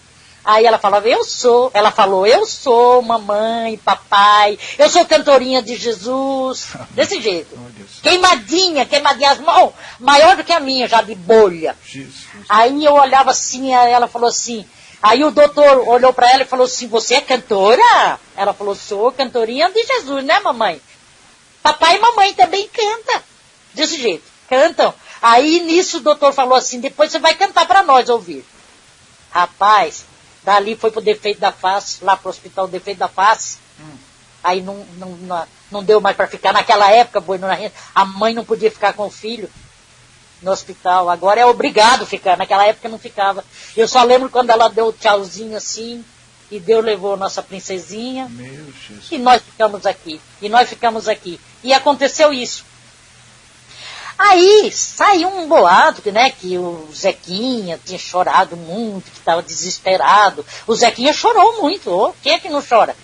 Aí ela falava, eu sou. Ela falou, eu sou mamãe, papai, eu sou cantorinha de Jesus. Desse jeito. Queimadinha, queimadinha, as mãos, maior do que a minha, já de bolha. Jesus. Aí eu olhava assim, ela falou assim, aí o doutor olhou para ela e falou assim, você é cantora? Ela falou, sou cantorinha de Jesus, né mamãe? Papai e mamãe também canta. Desse jeito, cantam. Aí nisso o doutor falou assim, depois você vai cantar para nós ouvir. Rapaz, Dali foi pro defeito da face, lá pro hospital defeito da face. Hum. Aí não, não, não, não, deu mais para ficar. Naquela época, a mãe não podia ficar com o filho no hospital. Agora é obrigado ficar. Naquela época não ficava. Eu só lembro quando ela deu tchauzinho assim, e Deus levou nossa princesinha. E nós ficamos aqui. E nós ficamos aqui. E aconteceu isso. Aí saiu um boato, né, que o Zequinha tinha chorado muito, que estava desesperado. O Zequinha chorou muito, oh, quem é que não chora?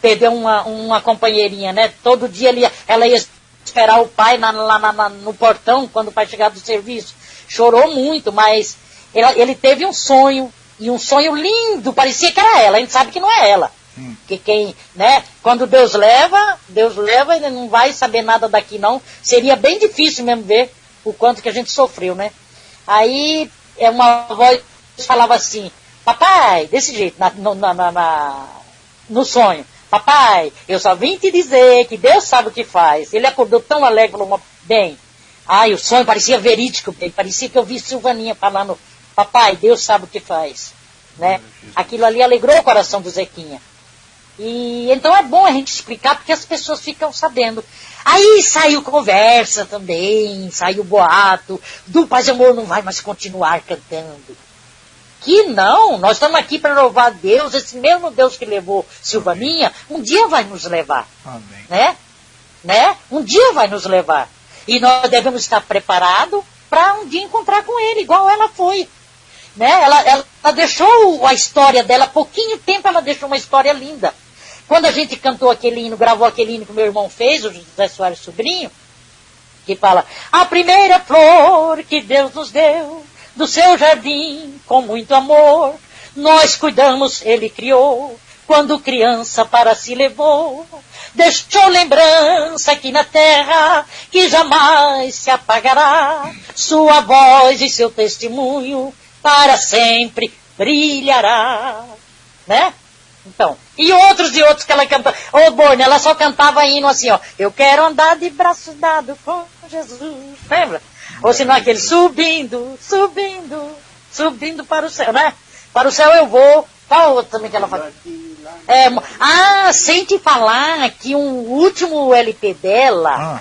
Perdeu uma, uma companheirinha, né? Todo dia ele, ela ia esperar o pai na, lá na, no portão, quando o pai chegava do serviço. Chorou muito, mas ele, ele teve um sonho, e um sonho lindo, parecia que era ela, a gente sabe que não é ela. Hum. Que quem, né, quando Deus leva, Deus leva, ele não vai saber nada daqui não. Seria bem difícil mesmo ver o quanto que a gente sofreu, né? Aí é uma voz falava assim, papai, desse jeito, na, na, na, na, no sonho. Papai, eu só vim te dizer que Deus sabe o que faz. Ele acordou tão alegre, falou, bem. Ai, o sonho parecia verídico, bem. Parecia que eu vi Silvaninha falando, papai, Deus sabe o que faz. Né? Aquilo ali alegrou o coração do Zequinha. E então é bom a gente explicar porque as pessoas ficam sabendo. Aí saiu conversa também, saiu boato, do Paz e Amor não vai mais continuar cantando. Que não, nós estamos aqui para louvar Deus, esse mesmo Deus que levou Silvaninha, um dia vai nos levar. Amém. Né? Né? Um dia vai nos levar. E nós devemos estar preparados para um dia encontrar com ele, igual ela foi. Né? Ela, ela, ela deixou a história dela, pouquinho tempo ela deixou uma história linda. Quando a gente cantou aquele hino, gravou aquele hino que meu irmão fez, o José Soares Sobrinho, que fala, a primeira flor que Deus nos deu, do seu jardim, com muito amor, nós cuidamos, ele criou, quando criança para si levou, deixou lembrança aqui na terra, que jamais se apagará, sua voz e seu testemunho, para sempre brilhará, né? Então, e outros e outros que ela cantava. Ô, oh, Borne, ela só cantava hino assim, ó. Eu quero andar de braços dados com Jesus. Lembra? Ou se não aquele subindo, subindo, subindo para o céu, né? Para o céu eu vou. Qual outro também que ela fala? É, ah, sem te falar que um último LP dela. Ah.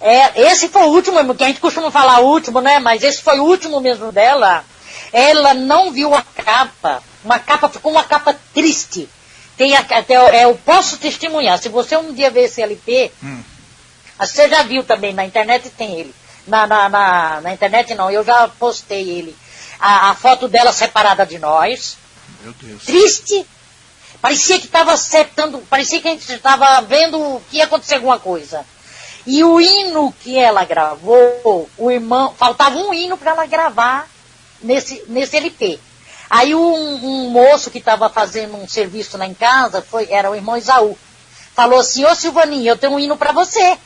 É, esse foi o último, que a gente costuma falar último, né? Mas esse foi o último mesmo dela. Ela não viu a capa. Uma capa, ficou uma capa triste. Tem até, é, eu posso testemunhar. Se você um dia ver esse LP, hum. você já viu também, na internet tem ele. Na, na, na, na internet não, eu já postei ele. A, a, foto dela separada de nós. Meu Deus. Triste. Parecia que estava acertando, parecia que a gente estava vendo que ia acontecer alguma coisa. E o hino que ela gravou, o irmão, faltava um hino para ela gravar nesse, nesse LP. Aí um, um moço que estava fazendo um serviço lá em casa, foi, era o irmão Isaú, falou assim, ô Silvaninha, eu tenho um hino para você.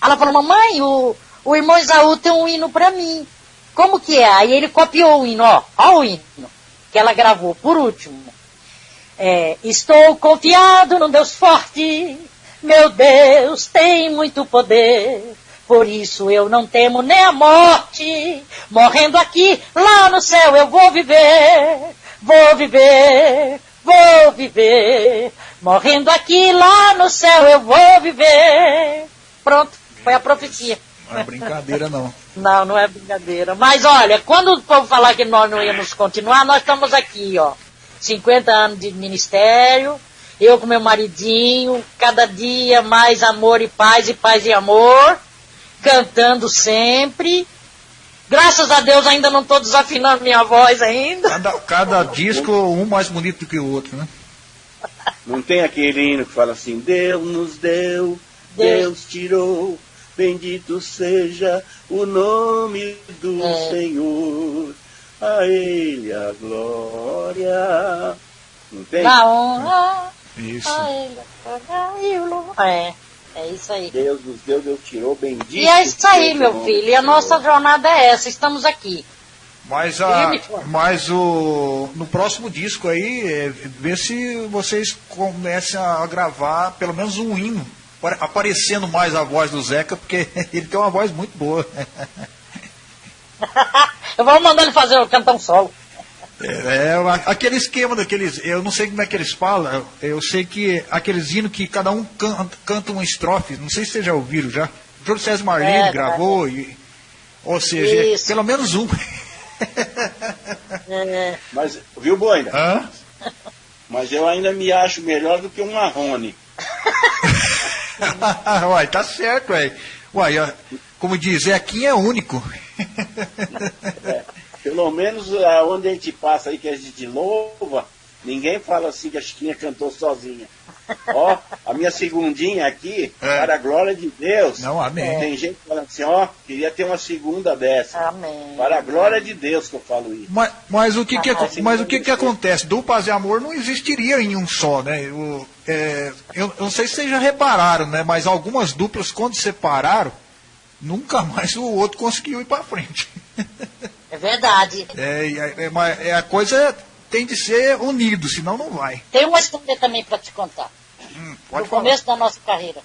Ela falou, mamãe, o, o irmão Isaú tem um hino para mim. Como que é? Aí ele copiou o hino, ó, ó o hino que ela gravou por último. É, estou confiado no Deus forte, meu Deus tem muito poder. Por isso eu não temo nem a morte. Morrendo aqui, lá no céu eu vou viver. Vou viver, vou viver. Morrendo aqui, lá no céu eu vou viver. Pronto, foi a profecia. Não é brincadeira, não. não, não é brincadeira. Mas olha, quando o povo falar que nós não íamos continuar, nós estamos aqui, ó. 50 anos de ministério, eu com meu maridinho, cada dia mais amor e paz e paz e amor cantando sempre. Graças a Deus ainda não estou desafinando minha voz ainda. Cada, cada disco um mais bonito do que o outro, né? Não tem aquele hino que fala assim, Deus nos deu, Deus, Deus tirou, bendito seja o nome do é. Senhor, a Ele a glória. Não tem? Na honra, Isso. a Ele a glória e o louvor. É. É isso aí. Deus nos deu, Deus tirou, bendito. E é isso aí, meu filho. E a nossa jornada é essa, estamos aqui. Mas, a, mas o, no próximo disco aí, é, vê se vocês comecem a gravar pelo menos um hino, aparecendo mais a voz do Zeca, porque ele tem uma voz muito boa. Eu vou mandar ele fazer o cantar um solo. É, é, aquele esquema daqueles, eu não sei como é que eles falam, eu sei que aqueles hinos que cada um canta, canta uma estrofe, não sei se vocês já ouviram já. O Júlio César Marlene é, gravou, e, ou seja, Isso. pelo menos um. É. Mas, viu, Boina? Hã? Mas eu ainda me acho melhor do que um Marrone. Uai, tá certo, uai. Uai, como diz, aqui é único. É. Pelo menos é, onde a gente passa aí que a gente louva, ninguém fala assim que a Chiquinha cantou sozinha. Ó, a minha segundinha aqui, é. para a glória de Deus. Não, amém. Tem gente falando assim, ó, queria ter uma segunda dessa. Amém. Para a glória de Deus que eu falo isso. Mas, mas o que, que, ah, mas o que, que acontece? Duplas de amor não existiria em um só, né? O, é, eu, eu não sei se vocês já repararam, né? Mas algumas duplas, quando separaram, nunca mais o outro conseguiu ir para frente. É verdade. É, é, é, é, a coisa tem de ser unido, senão não vai. Tem uma história também para te contar. Hum, do falar. começo da nossa carreira.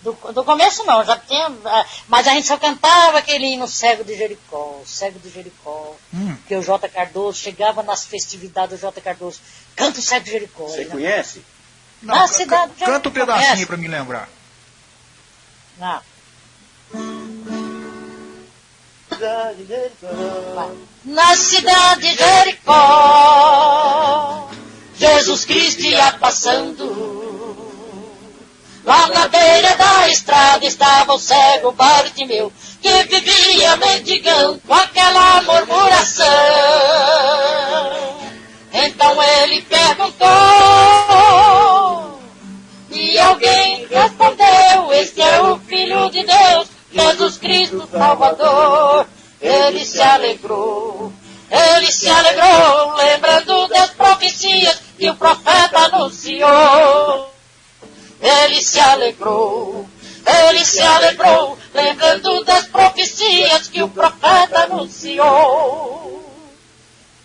Do, do, começo não, já tinha. Ah, mas a gente só cantava aquele hino cego de Jericó, cego de Jericó. Hum. Que o J. Cardoso chegava nas festividades do J. Cardoso. Canta o cego de Jericó. Você conhece? Não, Na cidade Canta um pedacinho para me lembrar. Não cidade de Jericó. Na cidade de Jericó, Jesus Cristo ia passando. Lá na beira da estrada estava o cego Bartimeu, que vivia mendigando com aquela murmuração. Então ele perguntou, e alguém respondeu, este é o Filho de Deus, Jesus Cristo Salvador, ele se alegrou, ele se alegrou, lembrando das profecias que o profeta anunciou. Ele se alegrou, ele se alegrou, lembrando das profecias que o profeta anunciou.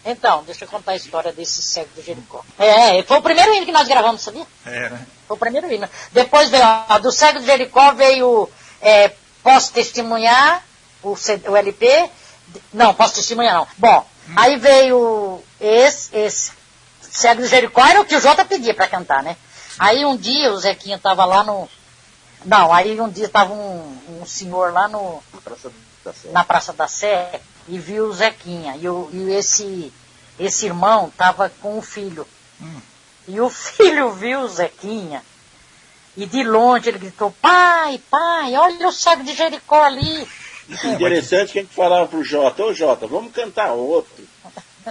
Então, deixa eu contar a história desse cego de Jericó. É, foi o primeiro hino que nós gravamos, sabia? É, né? Foi o primeiro hino. Depois veio, ó, do cego de Jericó veio é, Posso testemunhar o, o LP? Não, posso testemunhar não. Bom, hum. aí veio esse, esse Cego de Jericó, era o que o Jota pedia para cantar, né? Aí um dia o Zequinha tava lá no. Não, aí um dia tava um, um senhor lá no. Praça na Praça da Sé e viu o Zequinha. E, o, e esse, esse irmão tava com o filho. Hum. E o filho viu o Zequinha e de longe ele gritou, pai, pai, olha o saco de Jericó ali. Interessante que a gente falava pro Jota, ô Jota, vamos cantar outro.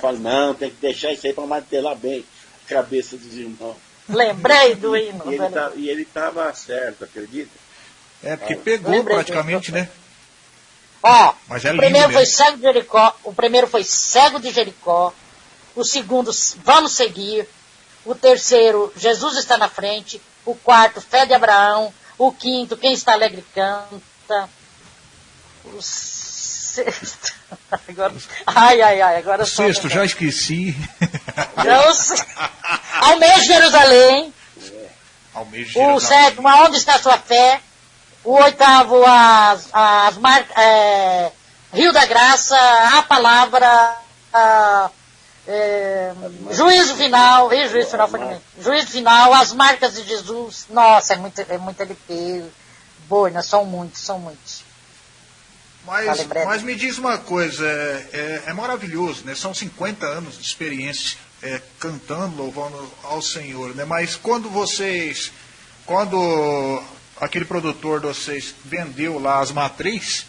Fala, não, tem que deixar isso aí para martelar bem a cabeça dos irmãos. Lembrei do hino. E ele, tá, e ele tava certo, acredita? É, porque pegou Lembrei praticamente, né? Ó, Mas é o primeiro mesmo. foi cego de Jericó, o primeiro foi cego de Jericó, o segundo, vamos seguir, o terceiro, Jesus está na frente, o quarto, fé de Abraão, o quinto, quem está alegre canta, o sexto, agora, ai, ai, ai, agora o sexto, já esqueci. Almeja Jerusalém, Jerusalém. o sétimo, aonde está a sua fé, o oitavo, as, as mar, é, Rio da Graça, a palavra, a, é, juízo final, e juízo final foi Juízo final, as marcas de Jesus. Nossa, é muito, é muito LP. Boina, são muitos, são muitos. Mas, mas me diz uma coisa, é, é, é, maravilhoso, né? São 50 anos de experiência é, cantando, louvando ao Senhor, né? Mas quando vocês, quando aquele produtor de vocês vendeu lá as matrizes,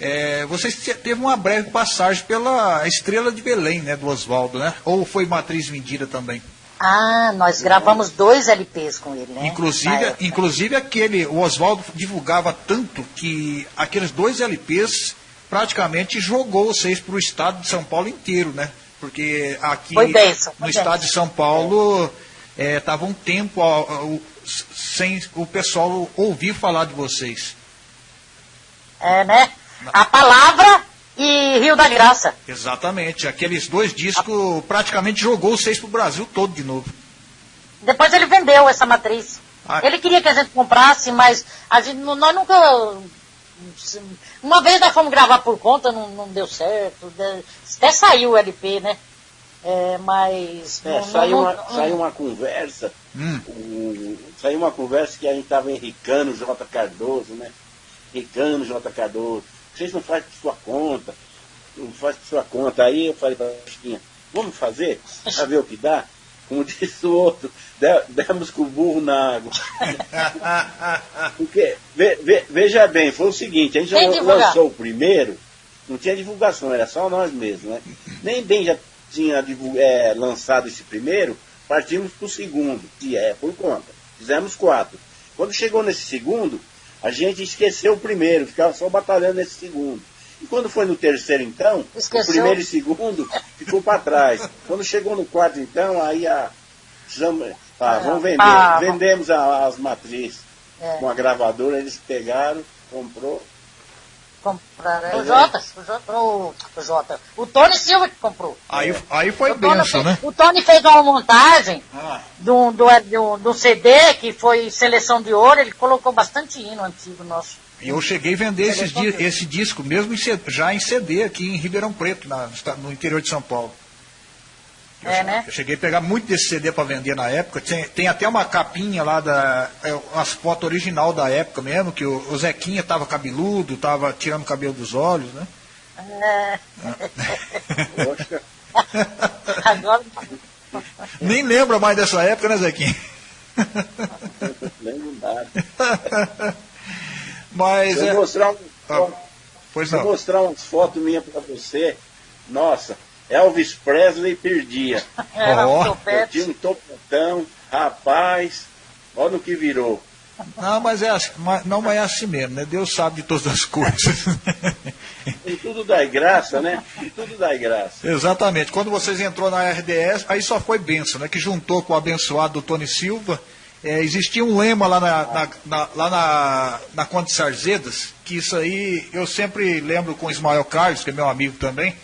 é, vocês teve uma breve passagem pela Estrela de Belém, né, do Oswaldo, né? Ou foi matriz vendida também? Ah, nós gravamos dois LPs com ele, né? Inclusive, inclusive aquele, o Oswaldo divulgava tanto que aqueles dois LPs praticamente jogou vocês para o estado de São Paulo inteiro, né? Porque aqui no estado de São Paulo estava é, um tempo sem o pessoal ouvir falar de vocês. É, né? A Palavra e Rio da Graça. Exatamente. Aqueles dois discos praticamente jogou seis para o Brasil todo de novo. Depois ele vendeu essa matriz. Ah. Ele queria que a gente comprasse, mas a gente, nós nunca. Uma vez nós fomos gravar por conta, não, não deu certo. Até saiu o LP, né? É, mas. É, não- saiu, não- uma, não- saiu uma conversa, Hum. o- saiu uma conversa que a gente estava enricando o J. Cardoso, né? Enricando o J. Cardoso. Vocês não fazem por sua conta, não faz por sua conta. Aí eu falei para a Chiquinha, vamos fazer, para ver o que dá. Como disse o outro, de- demos com o burro na água. Porque, ve- ve- veja bem, foi o seguinte, a gente Sem lan- divulgar. lançou o primeiro, não tinha divulgação, era só nós mesmos, né? Nem bem já tinha é, lançado esse primeiro, partimos para o segundo, que é por conta. Fizemos quatro. Quando chegou nesse segundo, a gente esqueceu o primeiro, ficava só batalhando nesse segundo. E quando foi no terceiro, então, Esqueceu? o primeiro e segundo ficou para trás. Quando chegou no quarto, então, aí a. precisamos- Ah, vamos vender. Ah, Vendemos as matrizes É. com a gravadora, eles pegaram, comprou. Compraram. É o Jota, o Jota, o, o Jota. O Tony Silva que comprou. Aí, aí foi o, benção, né? o Tony fez uma montagem Ah, do, do, do, do CD que foi seleção de ouro, ele colocou bastante hino antigo nosso. e eu cheguei a vender di- esse disco, mesmo em já em CD aqui em Ribeirão Preto, na- no interior de São Paulo. Eu, É, né? eu cheguei a pegar muito desse CD para vender na época. Tem, tem até uma capinha lá da. É, umas fotos original da época mesmo, que o, o Zequinha tava cabeludo, tava tirando o cabelo dos olhos, né? É, Poxa, agora, Nem lembra mais dessa época, né, Zequinha? lembro nada. Mas eu é. mostrar, um, Ah, Pois não. mostrar umas fotos minhas para você, nossa, Elvis Presley perdia. era Ó, um Eu topete. tinha um topetão, rapaz, olha no que virou. Não, mas é assim, não, mas é assim mesmo, né? Deus sabe de todas as coisas. E tudo dá graça, né? E tudo dá graça. Exatamente. Quando vocês entrou na RDS, aí só foi benção, né? Que juntou com o abençoado do Tony Silva. É, existia um lema lá na, na- na- lá na, na Conde Sarzedas, que isso aí eu sempre lembro com o Ismael Carlos, que é meu amigo também.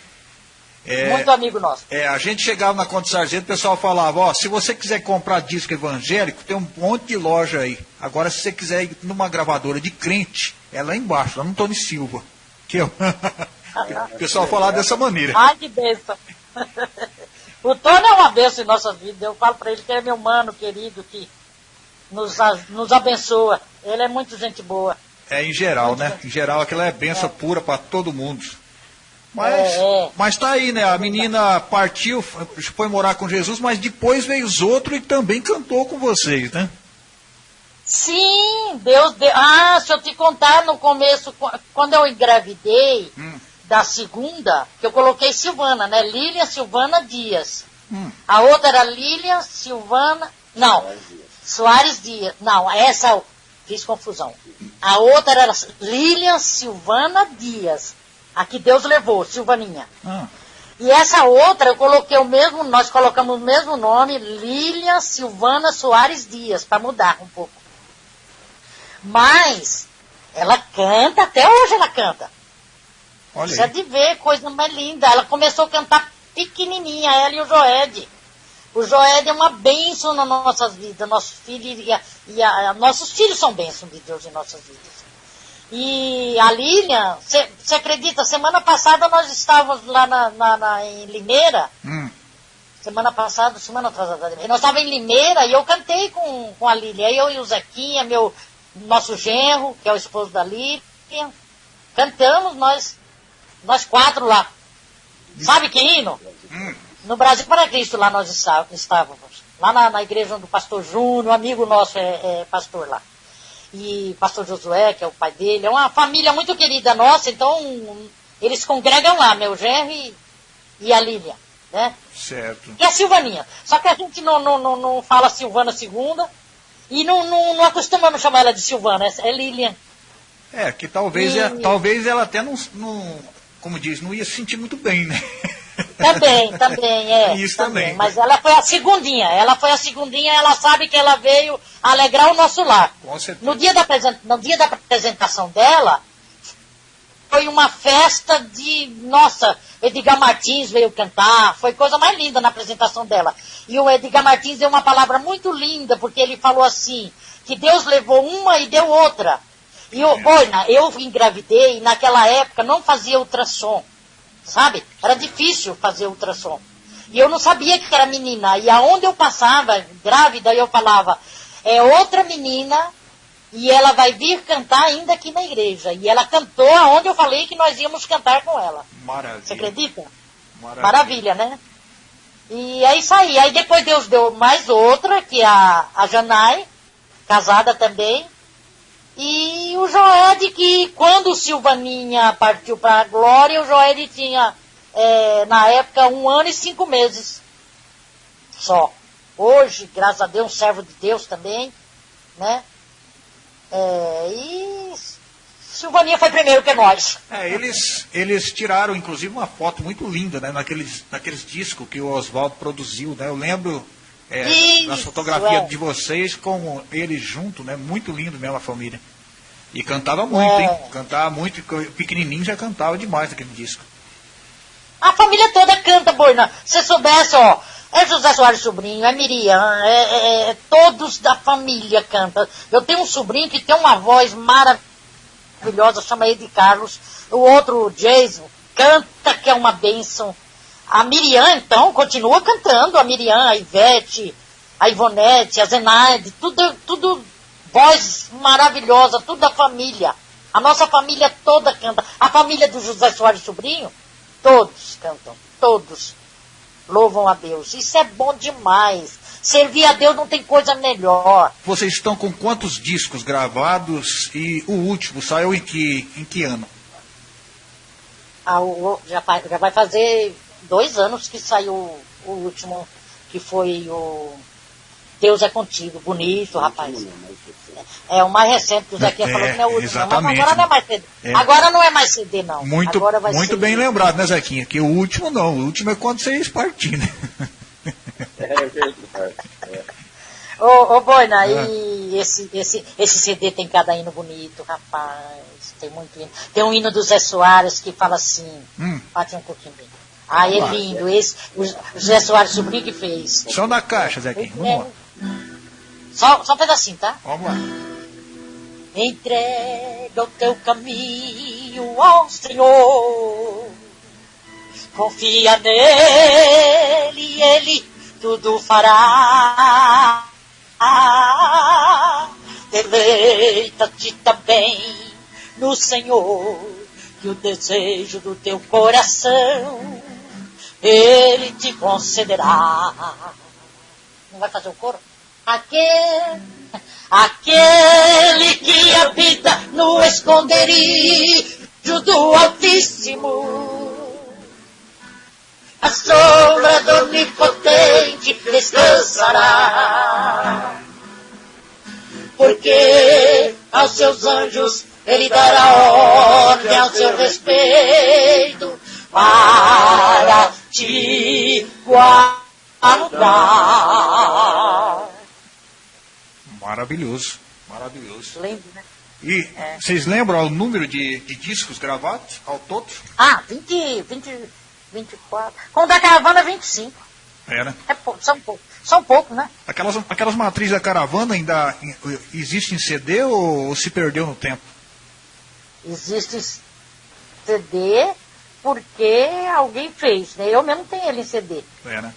É, Muito amigo nosso. é, a gente chegava na Conde Sarzedas, o pessoal falava, ó, se você quiser comprar disco evangélico, tem um monte de loja aí. Agora, se você quiser ir numa gravadora de crente, é lá embaixo, lá no Tony Silva. Que eu... o pessoal falava dessa maneira. Ai, que bênção. o Tony é uma bênção em nossas vidas. Eu falo para ele que ele é meu mano querido, que nos, nos abençoa. Ele é muito gente boa. É, em geral, né? Em geral, aquela é benção pura para todo mundo. Mas, É, é. mas tá aí, né? A menina partiu, foi morar com Jesus, mas depois veio os outros e também cantou com vocês, né? Sim, Deus deu. Ah, se eu te contar no começo, qu- quando eu engravidei Hum. da segunda, que eu coloquei Silvana, né? Lilian Silvana Dias. Hum. A outra era Lilian Silvana. Não, Soares Dias. Não, essa fiz confusão. A outra era Lilian Silvana Dias. A que Deus levou, Silvaninha. Ah, E essa outra eu coloquei o mesmo, nós colocamos o mesmo nome, Lilian Silvana Soares Dias, para mudar um pouco. Mas ela canta, até hoje ela canta. olha aí. de ver, coisa mais linda. Ela começou a cantar pequenininha, ela e o Joed. O Joed é uma bênção nas nossas vidas. Nossos filhos e, a- e a- nossos filhos são bênçãos de Deus em nossas vidas. E a Lilian, você acredita, semana passada nós estávamos lá na, na- na- em Limeira, Hum, semana passada, semana atrasada, nós estávamos em Limeira e eu cantei com, com a Lilian, eu e o Zequinha, meu, nosso genro, que é o esposo da Lilian, cantamos nós, nós quatro lá. Sabe que hino? No Brasil para Cristo lá nós está- estávamos, lá na, na igreja do pastor Júnior, um amigo nosso é, é pastor lá. E pastor Josué, que é o pai dele, é uma família muito querida nossa, então eles congregam lá, meu genro e, e a Lilian, né? certo. E a Silvaninha. Só que a gente não, não, não, não fala Silvana segunda e não, não, não acostumamos chamar ela de Silvana, é, é Lilian. É, que talvez, E- é- talvez ela até não, não, como diz, não ia se sentir muito bem, né? Também, também, é. Isso também. Mas ela foi a segundinha. Ela foi a segundinha, ela sabe que ela veio alegrar o nosso lar. Com certeza. No dia da, no dia da apresentação dela, foi uma festa de. Nossa, Edgar Martins veio cantar, foi coisa mais linda na apresentação dela. E o Edgar Martins deu uma palavra muito linda, porque ele falou assim: que Deus levou uma e deu outra. E eu, olha, eu engravidei e naquela época não fazia ultrassom, sabe? Era difícil fazer ultrassom. E eu não sabia que era menina. E aonde eu passava, grávida, eu falava, é outra menina e ela vai vir cantar ainda aqui na igreja. E ela cantou aonde eu falei que nós íamos cantar com ela. Maravilha. Você acredita? Maravilha. Maravilha, né? E é isso aí. Aí depois Deus deu mais outra, que é a, a Janai, casada também. E o Joed, que quando Silvaninha partiu para a glória, o Joed tinha, é, na época, um ano e cinco meses só. Hoje, graças a Deus, um servo de Deus também, né? É, e Silvaninha foi primeiro que nós. É, eles, eles tiraram, inclusive, uma foto muito linda, né? Naqueles, naqueles discos que o Oswaldo produziu, né? Eu lembro é, Isso, das fotografias é. de vocês com eles junto, né? Muito lindo mesmo a família. E cantava muito, É. hein? Cantava muito, pequenininho já cantava demais naquele disco. A família toda canta, Boina. Se soubesse, ó, é José Soares Sobrinho, é Miriam, é, é- é- todos da família cantam. Eu tenho um sobrinho que tem uma voz maravilhosa, chama ele de Carlos. O outro, o Jason, canta que é uma bênção. A Miriam, então, continua cantando. A Miriam, a Ivete, a Ivonete, a Zenaide, tudo, tudo voz maravilhosa, tudo da família. A nossa família toda canta. A família do José Soares Sobrinho, todos cantam, todos louvam a Deus. Isso é bom demais. Servir a Deus não tem coisa melhor. Vocês estão com quantos discos gravados e o último saiu em que, em que ano? Ah, o- já, já vai fazer dois anos que saiu o último, que foi o Deus é Contigo. Bonito, rapaz. É o mais recente que o Zequinha É, falou que não é o último. exatamente. Mas agora não é mais CD. É. Agora não é mais CD, não. Muito, agora vai muito ser- bem lembrado, né, Zequinha? Que o último não, o último é quando vocês partirem, né? É verdade. É. Ô, ô Boina, Ah. e esse, esse, esse CD tem cada hino bonito, rapaz. Tem muito hino. Tem um hino do Zé Soares que fala assim. Hum. Bate um pouquinho bem. Ah, é lindo. Esse, o Zé Soares sobrinho que fez. Só na caixa, Zequinha. Vamos lá. Só, só um pedacinho, tá? Vamos lá. Entrega o teu caminho ao Senhor. Confia nele ele tudo fará. Deleita-te também no Senhor, que o desejo do teu coração ele te concederá. Não vai fazer o coro? Aquele, aquele que habita no esconderijo do Altíssimo. A sombra do Onipotente descansará. Porque aos seus anjos ele dará ordem ao seu respeito para te guardar. Maravilhoso, maravilhoso. Lembro, né? E vocês lembram o número de, de discos gravados ao todo? Ah, 20, 20, 24. Com o da caravana, 25. É, né? É pouco, são pouco. São pouco, né? Aquelas, aquelas matrizes da caravana ainda em- existem em CD ou, ou se perdeu no tempo? Existe CD porque alguém fez, né? Eu mesmo tenho ele em CD. É, né?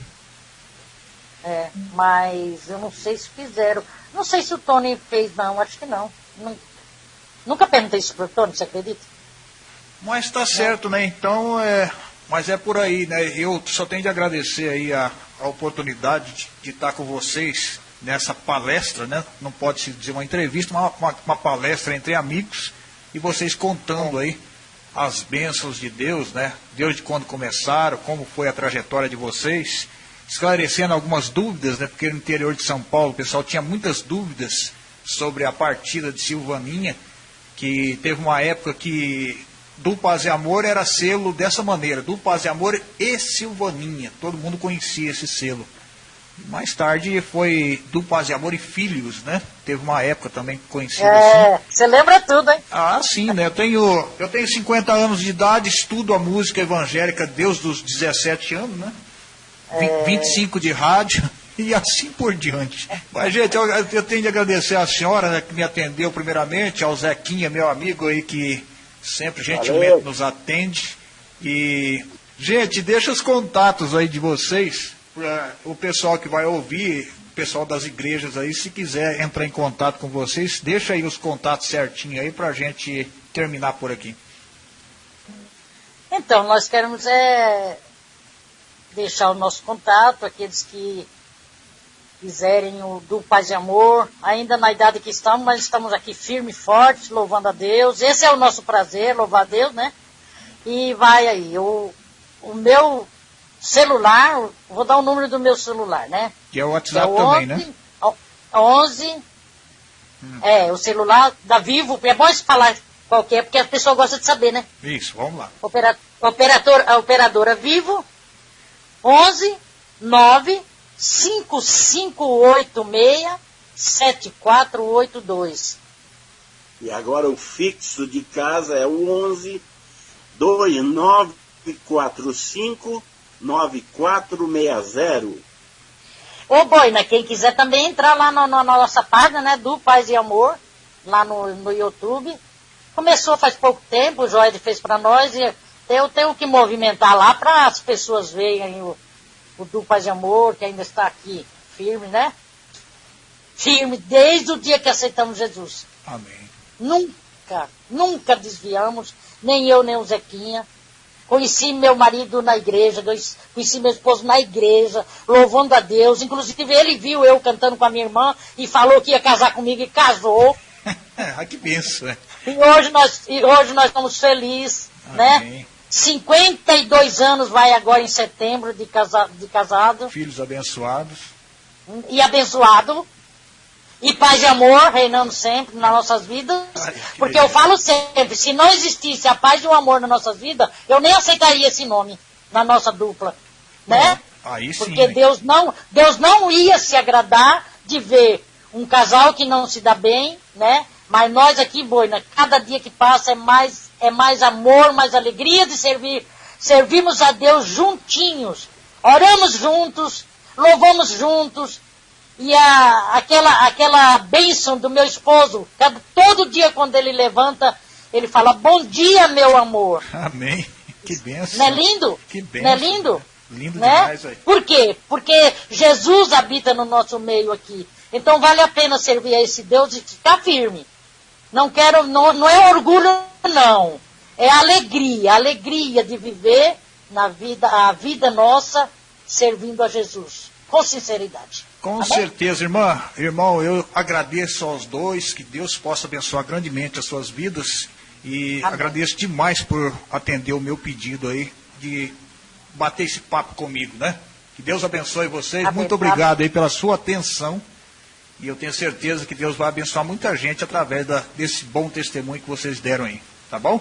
É, mas eu não sei se fizeram. Não sei se o Tony fez, não. Acho que não. Nun- Nunca perguntei isso pro Tony, você acredita? Mas tá certo, né? Então, é, mas é por aí, né? Eu só tenho de agradecer aí a, a oportunidade de, de estar com vocês nessa palestra, né? Não pode se dizer uma entrevista, mas uma, uma, uma palestra entre amigos e vocês contando aí as bênçãos de Deus, né? Deus de quando começaram, como foi a trajetória de vocês, esclarecendo algumas dúvidas, né? Porque no interior de São Paulo o pessoal tinha muitas dúvidas sobre a partida de Silvaninha, que teve uma época que do Paz e Amor era selo dessa maneira, do Paz e Amor e Silvaninha. Todo mundo conhecia esse selo. Mais tarde foi do Paz e Amor e Filhos, né? Teve uma época também conhecida assim. É, você lembra tudo, hein? Ah, sim, né? Eu tenho, eu tenho 50 anos de idade, estudo a música evangélica desde os 17 anos, né? Vi- 25 de rádio e assim por diante. Mas, gente, eu, eu tenho de agradecer a senhora né, que me atendeu primeiramente, ao Zequinha, meu amigo aí, que sempre gentilmente Valeu. nos atende. E Gente, deixa os contatos aí de vocês, para o pessoal que vai ouvir, o pessoal das igrejas aí, se quiser entrar em contato com vocês, deixa aí os contatos certinho aí para a gente terminar por aqui. Então, nós queremos é, deixar o nosso contato, aqueles que quiserem o do Paz e Amor, ainda na idade que estamos, mas estamos aqui firme e forte, louvando a Deus. Esse é o nosso prazer, louvar a Deus, né? E vai aí, o, o meu celular, vou dar o número do meu celular, né? Que é o WhatsApp é o também, 11, né? 11, hum. é, o celular da Vivo, é bom falar qualquer, porque a pessoa gosta de saber, né? Isso, vamos lá. Opera, operador, a operadora Vivo, 11 9 5586 7482. E agora o fixo de casa é o 11 2945 9460. Ô Boina, quem quiser também entrar lá na, na nossa página, né, do Paz e Amor, lá no, no YouTube. Começou faz pouco tempo, o Joed fez para nós e eu tenho que movimentar lá para as pessoas verem o, o do Paz e Amor, que ainda está aqui firme, né? Firme desde o dia que aceitamos Jesus. Amém. Nunca, nunca desviamos, nem eu, nem o Zequinha. Conheci meu marido na igreja, conheci meu esposo na igreja, louvando a Deus. Inclusive, ele viu eu cantando com a minha irmã e falou que ia casar comigo e casou. ah, que benção, é. E hoje nós, e hoje nós estamos felizes, né? Amém. né? 52 anos vai agora em setembro de, casa, de casado. Filhos abençoados. E abençoado. E paz e amor reinando sempre nas nossas vidas. Ai, porque eu falo sempre, se não existisse a paz e o amor na nossa vida, eu nem aceitaria esse nome na nossa dupla. Né? Aí sim, porque Deus não, Deus não ia se agradar de ver um casal que não se dá bem, né? Mas nós aqui, Boina, cada dia que passa é mais é mais amor, mais alegria de servir. Servimos a Deus juntinhos, oramos juntos, louvamos juntos. E a, aquela, aquela bênção do meu esposo, cada, todo dia quando ele levanta, ele fala, bom dia, meu amor. Amém. Que benção. Não é lindo? Que benção. Não é lindo? Lindo né? demais aí. Por quê? Porque Jesus habita no nosso meio aqui. Então vale a pena servir a esse Deus e ficar firme. Não quero, não, não é orgulho, não. É alegria, alegria de viver na vida, a vida nossa servindo a Jesus. Com sinceridade. Com tá certeza, irmã. Irmão, eu agradeço aos dois, que Deus possa abençoar grandemente as suas vidas. E Amém. agradeço demais por atender o meu pedido aí de bater esse papo comigo, né? Que Deus abençoe vocês. Amém. Muito obrigado aí pela sua atenção. E eu tenho certeza que Deus vai abençoar muita gente através da, desse bom testemunho que vocês deram aí. Tá bom?